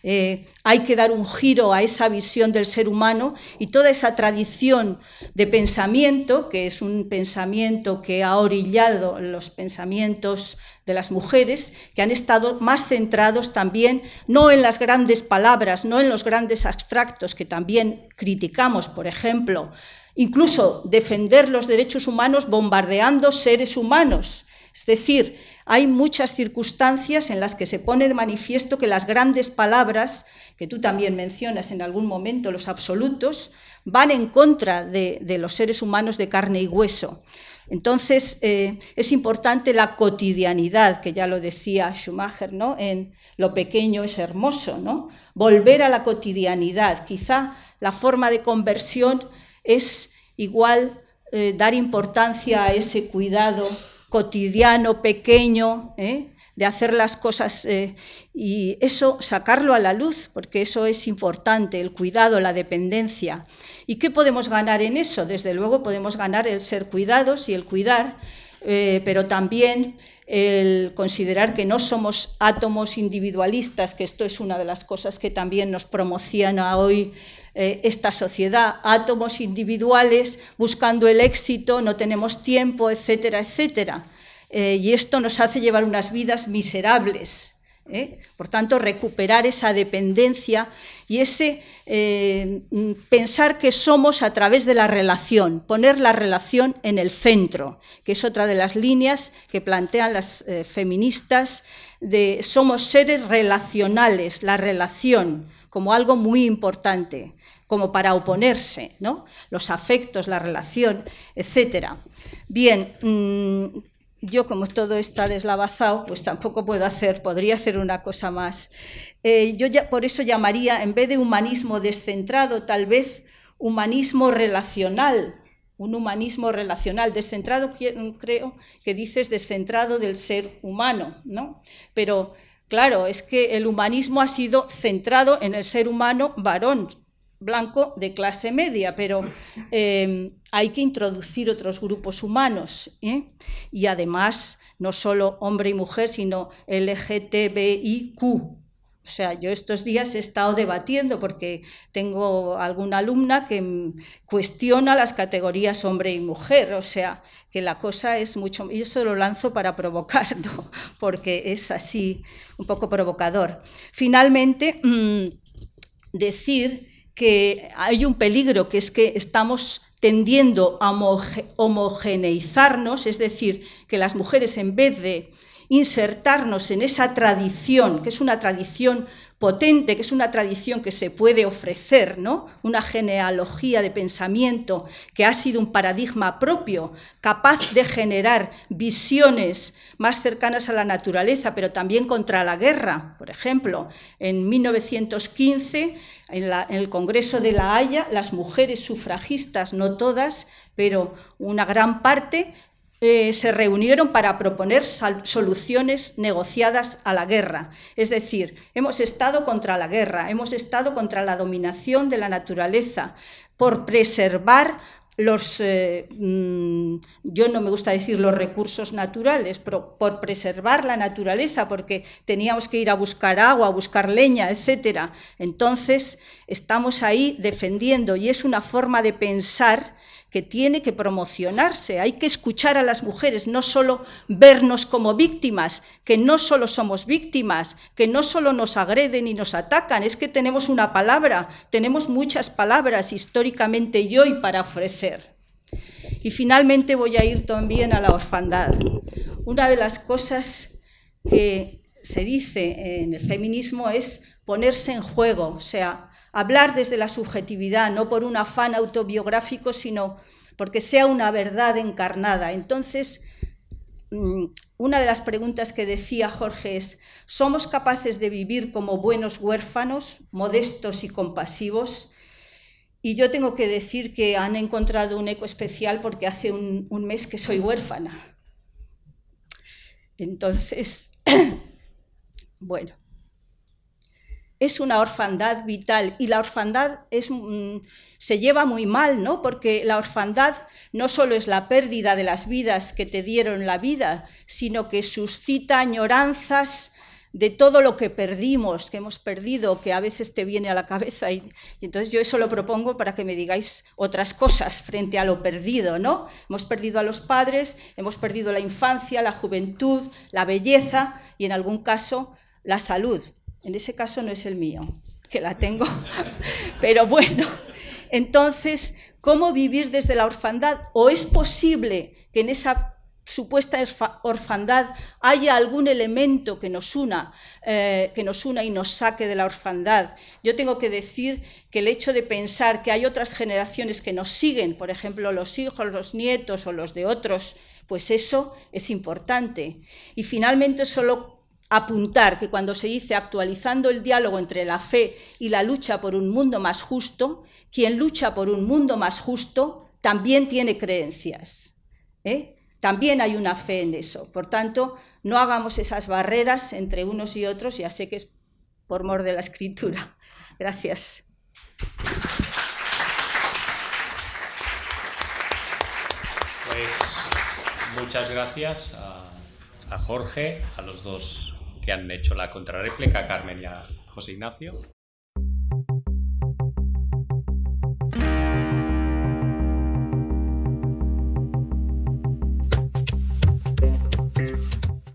Eh, hay que dar un giro a esa visión del ser humano y toda esa tradición de pensamiento, que es un pensamiento que ha orillado los pensamientos de las mujeres, que han estado más centrados también no en las grandes palabras, no en los grandes abstractos que también criticamos, por ejemplo, incluso defender los derechos humanos bombardeando seres humanos. Es decir, hay muchas circunstancias en las que se pone de manifiesto que las grandes palabras, que tú también mencionas en algún momento, los absolutos, van en contra de, los seres humanos de carne y hueso. Entonces, eh, es importante la cotidianidad, que ya lo decía Schumacher, ¿no? En lo pequeño es hermoso, ¿no? Volver a la cotidianidad. Quizá la forma de conversión es igual eh, dar importancia a ese cuidado cotidiano, pequeño, ¿eh? de hacer las cosas eh, y eso sacarlo a la luz, porque eso es importante, el cuidado, la dependencia. ¿Y qué podemos ganar en eso? Desde luego podemos ganar el ser cuidados y el cuidar, eh, pero también el considerar que no somos átomos individualistas, que esto es una de las cosas que también nos promociona hoy esta sociedad, átomos individuales buscando el éxito, no tenemos tiempo, etcétera, etcétera. Eh, y esto nos hace llevar unas vidas miserables. ¿eh? Por tanto, recuperar esa dependencia y ese eh, pensar que somos a través de la relación, poner la relación en el centro, que es otra de las líneas que plantean las feministas de somos seres relacionales, la relación como algo muy importante como para oponerse, ¿no? Los afectos, la relación, etcétera. Bien, mm, yo como todo está deslavazado, pues tampoco puedo hacer, podría hacer una cosa más. Eh, yo ya, por eso llamaría, en vez de humanismo descentrado, tal vez humanismo relacional, un humanismo relacional. Descentrado creo que dices descentrado del ser humano, ¿no? Pero claro, es que el humanismo ha sido centrado en el ser humano varón, blanco de clase media, pero eh, hay que introducir otros grupos humanos. ¿eh? Y además, no solo hombre y mujer, sino LGTBIQ. O sea, yo estos días he estado debatiendo porque tengo alguna alumna que cuestiona las categorías hombre y mujer. O sea, que la cosa es mucho... Y eso lo lanzo para provocar, porque es así un poco provocador. Finalmente, mm, decir que hay un peligro, que es que estamos tendiendo a homogeneizarnos, es decir, que las mujeres en vez de insertarnos en esa tradición, que es una tradición potente, que es una tradición que se puede ofrecer, ¿no? Una genealogía de pensamiento que ha sido un paradigma propio, capaz de generar visiones más cercanas a la naturaleza, pero también contra la guerra. Por ejemplo, en 1915, en, en el Congreso de La Haya, las mujeres sufragistas, no todas, pero una gran parte, eh, se reunieron para proponer soluciones negociadas a la guerra. Es decir, hemos estado contra la guerra, hemos estado contra la dominación de la naturaleza, por preservar los, eh, mm, yo no me gusta decir los recursos naturales, pero por preservar la naturaleza, porque teníamos que ir a buscar agua, a buscar leña, etcétera. Entonces, estamos ahí defendiendo y es una forma de pensar que tiene que promocionarse. Hay que escuchar a las mujeres, no solo vernos como víctimas, que no solo somos víctimas, que no solo nos agreden y nos atacan, es que tenemos una palabra, tenemos muchas palabras históricamente y hoy para ofrecer. Y finalmente voy a ir también a la orfandad. Una de las cosas que se dice en el feminismo es ponerse en juego, o sea, hablar desde la subjetividad, no por un afán autobiográfico, sino porque sea una verdad encarnada. Entonces, mm, una de las preguntas que decía Jorge es, ¿somos capaces de vivir como buenos huérfanos, modestos y compasivos? Y yo tengo que decir que han encontrado un eco especial porque hace un, un mes que soy huérfana. Entonces, bueno, es una orfandad vital y la orfandad es, mm, se lleva muy mal, ¿no? Porque la orfandad no solo es la pérdida de las vidas que te dieron la vida, sino que suscita añoranzas de todo lo que perdimos, que hemos perdido, que a veces te viene a la cabeza. Y, entonces yo eso lo propongo para que me digáis otras cosas frente a lo perdido, ¿no? Hemos perdido a los padres, hemos perdido la infancia, la juventud, la belleza y en algún caso la salud. En ese caso no es el mío, que la tengo. Pero bueno, entonces, ¿cómo vivir desde la orfandad? ¿O es posible que en esa supuesta orfandad haya algún elemento que nos una, eh, que nos una y nos saque de la orfandad. Yo tengo que decir que el hecho de pensar que hay otras generaciones que nos siguen, por ejemplo, los hijos, los nietos o los de otros, pues eso es importante. Y finalmente solo apuntar que cuando se dice actualizando el diálogo entre la fe y la lucha por un mundo más justo, quien lucha por un mundo más justo también tiene creencias. ¿eh? también hay una fe en eso. Por tanto, no hagamos esas barreras entre unos y otros, ya sé que es por mor de la escritura. Gracias. Pues muchas gracias a, a Jorge, a los dos que han hecho la contrarréplica, Carmen y a José Ignacio.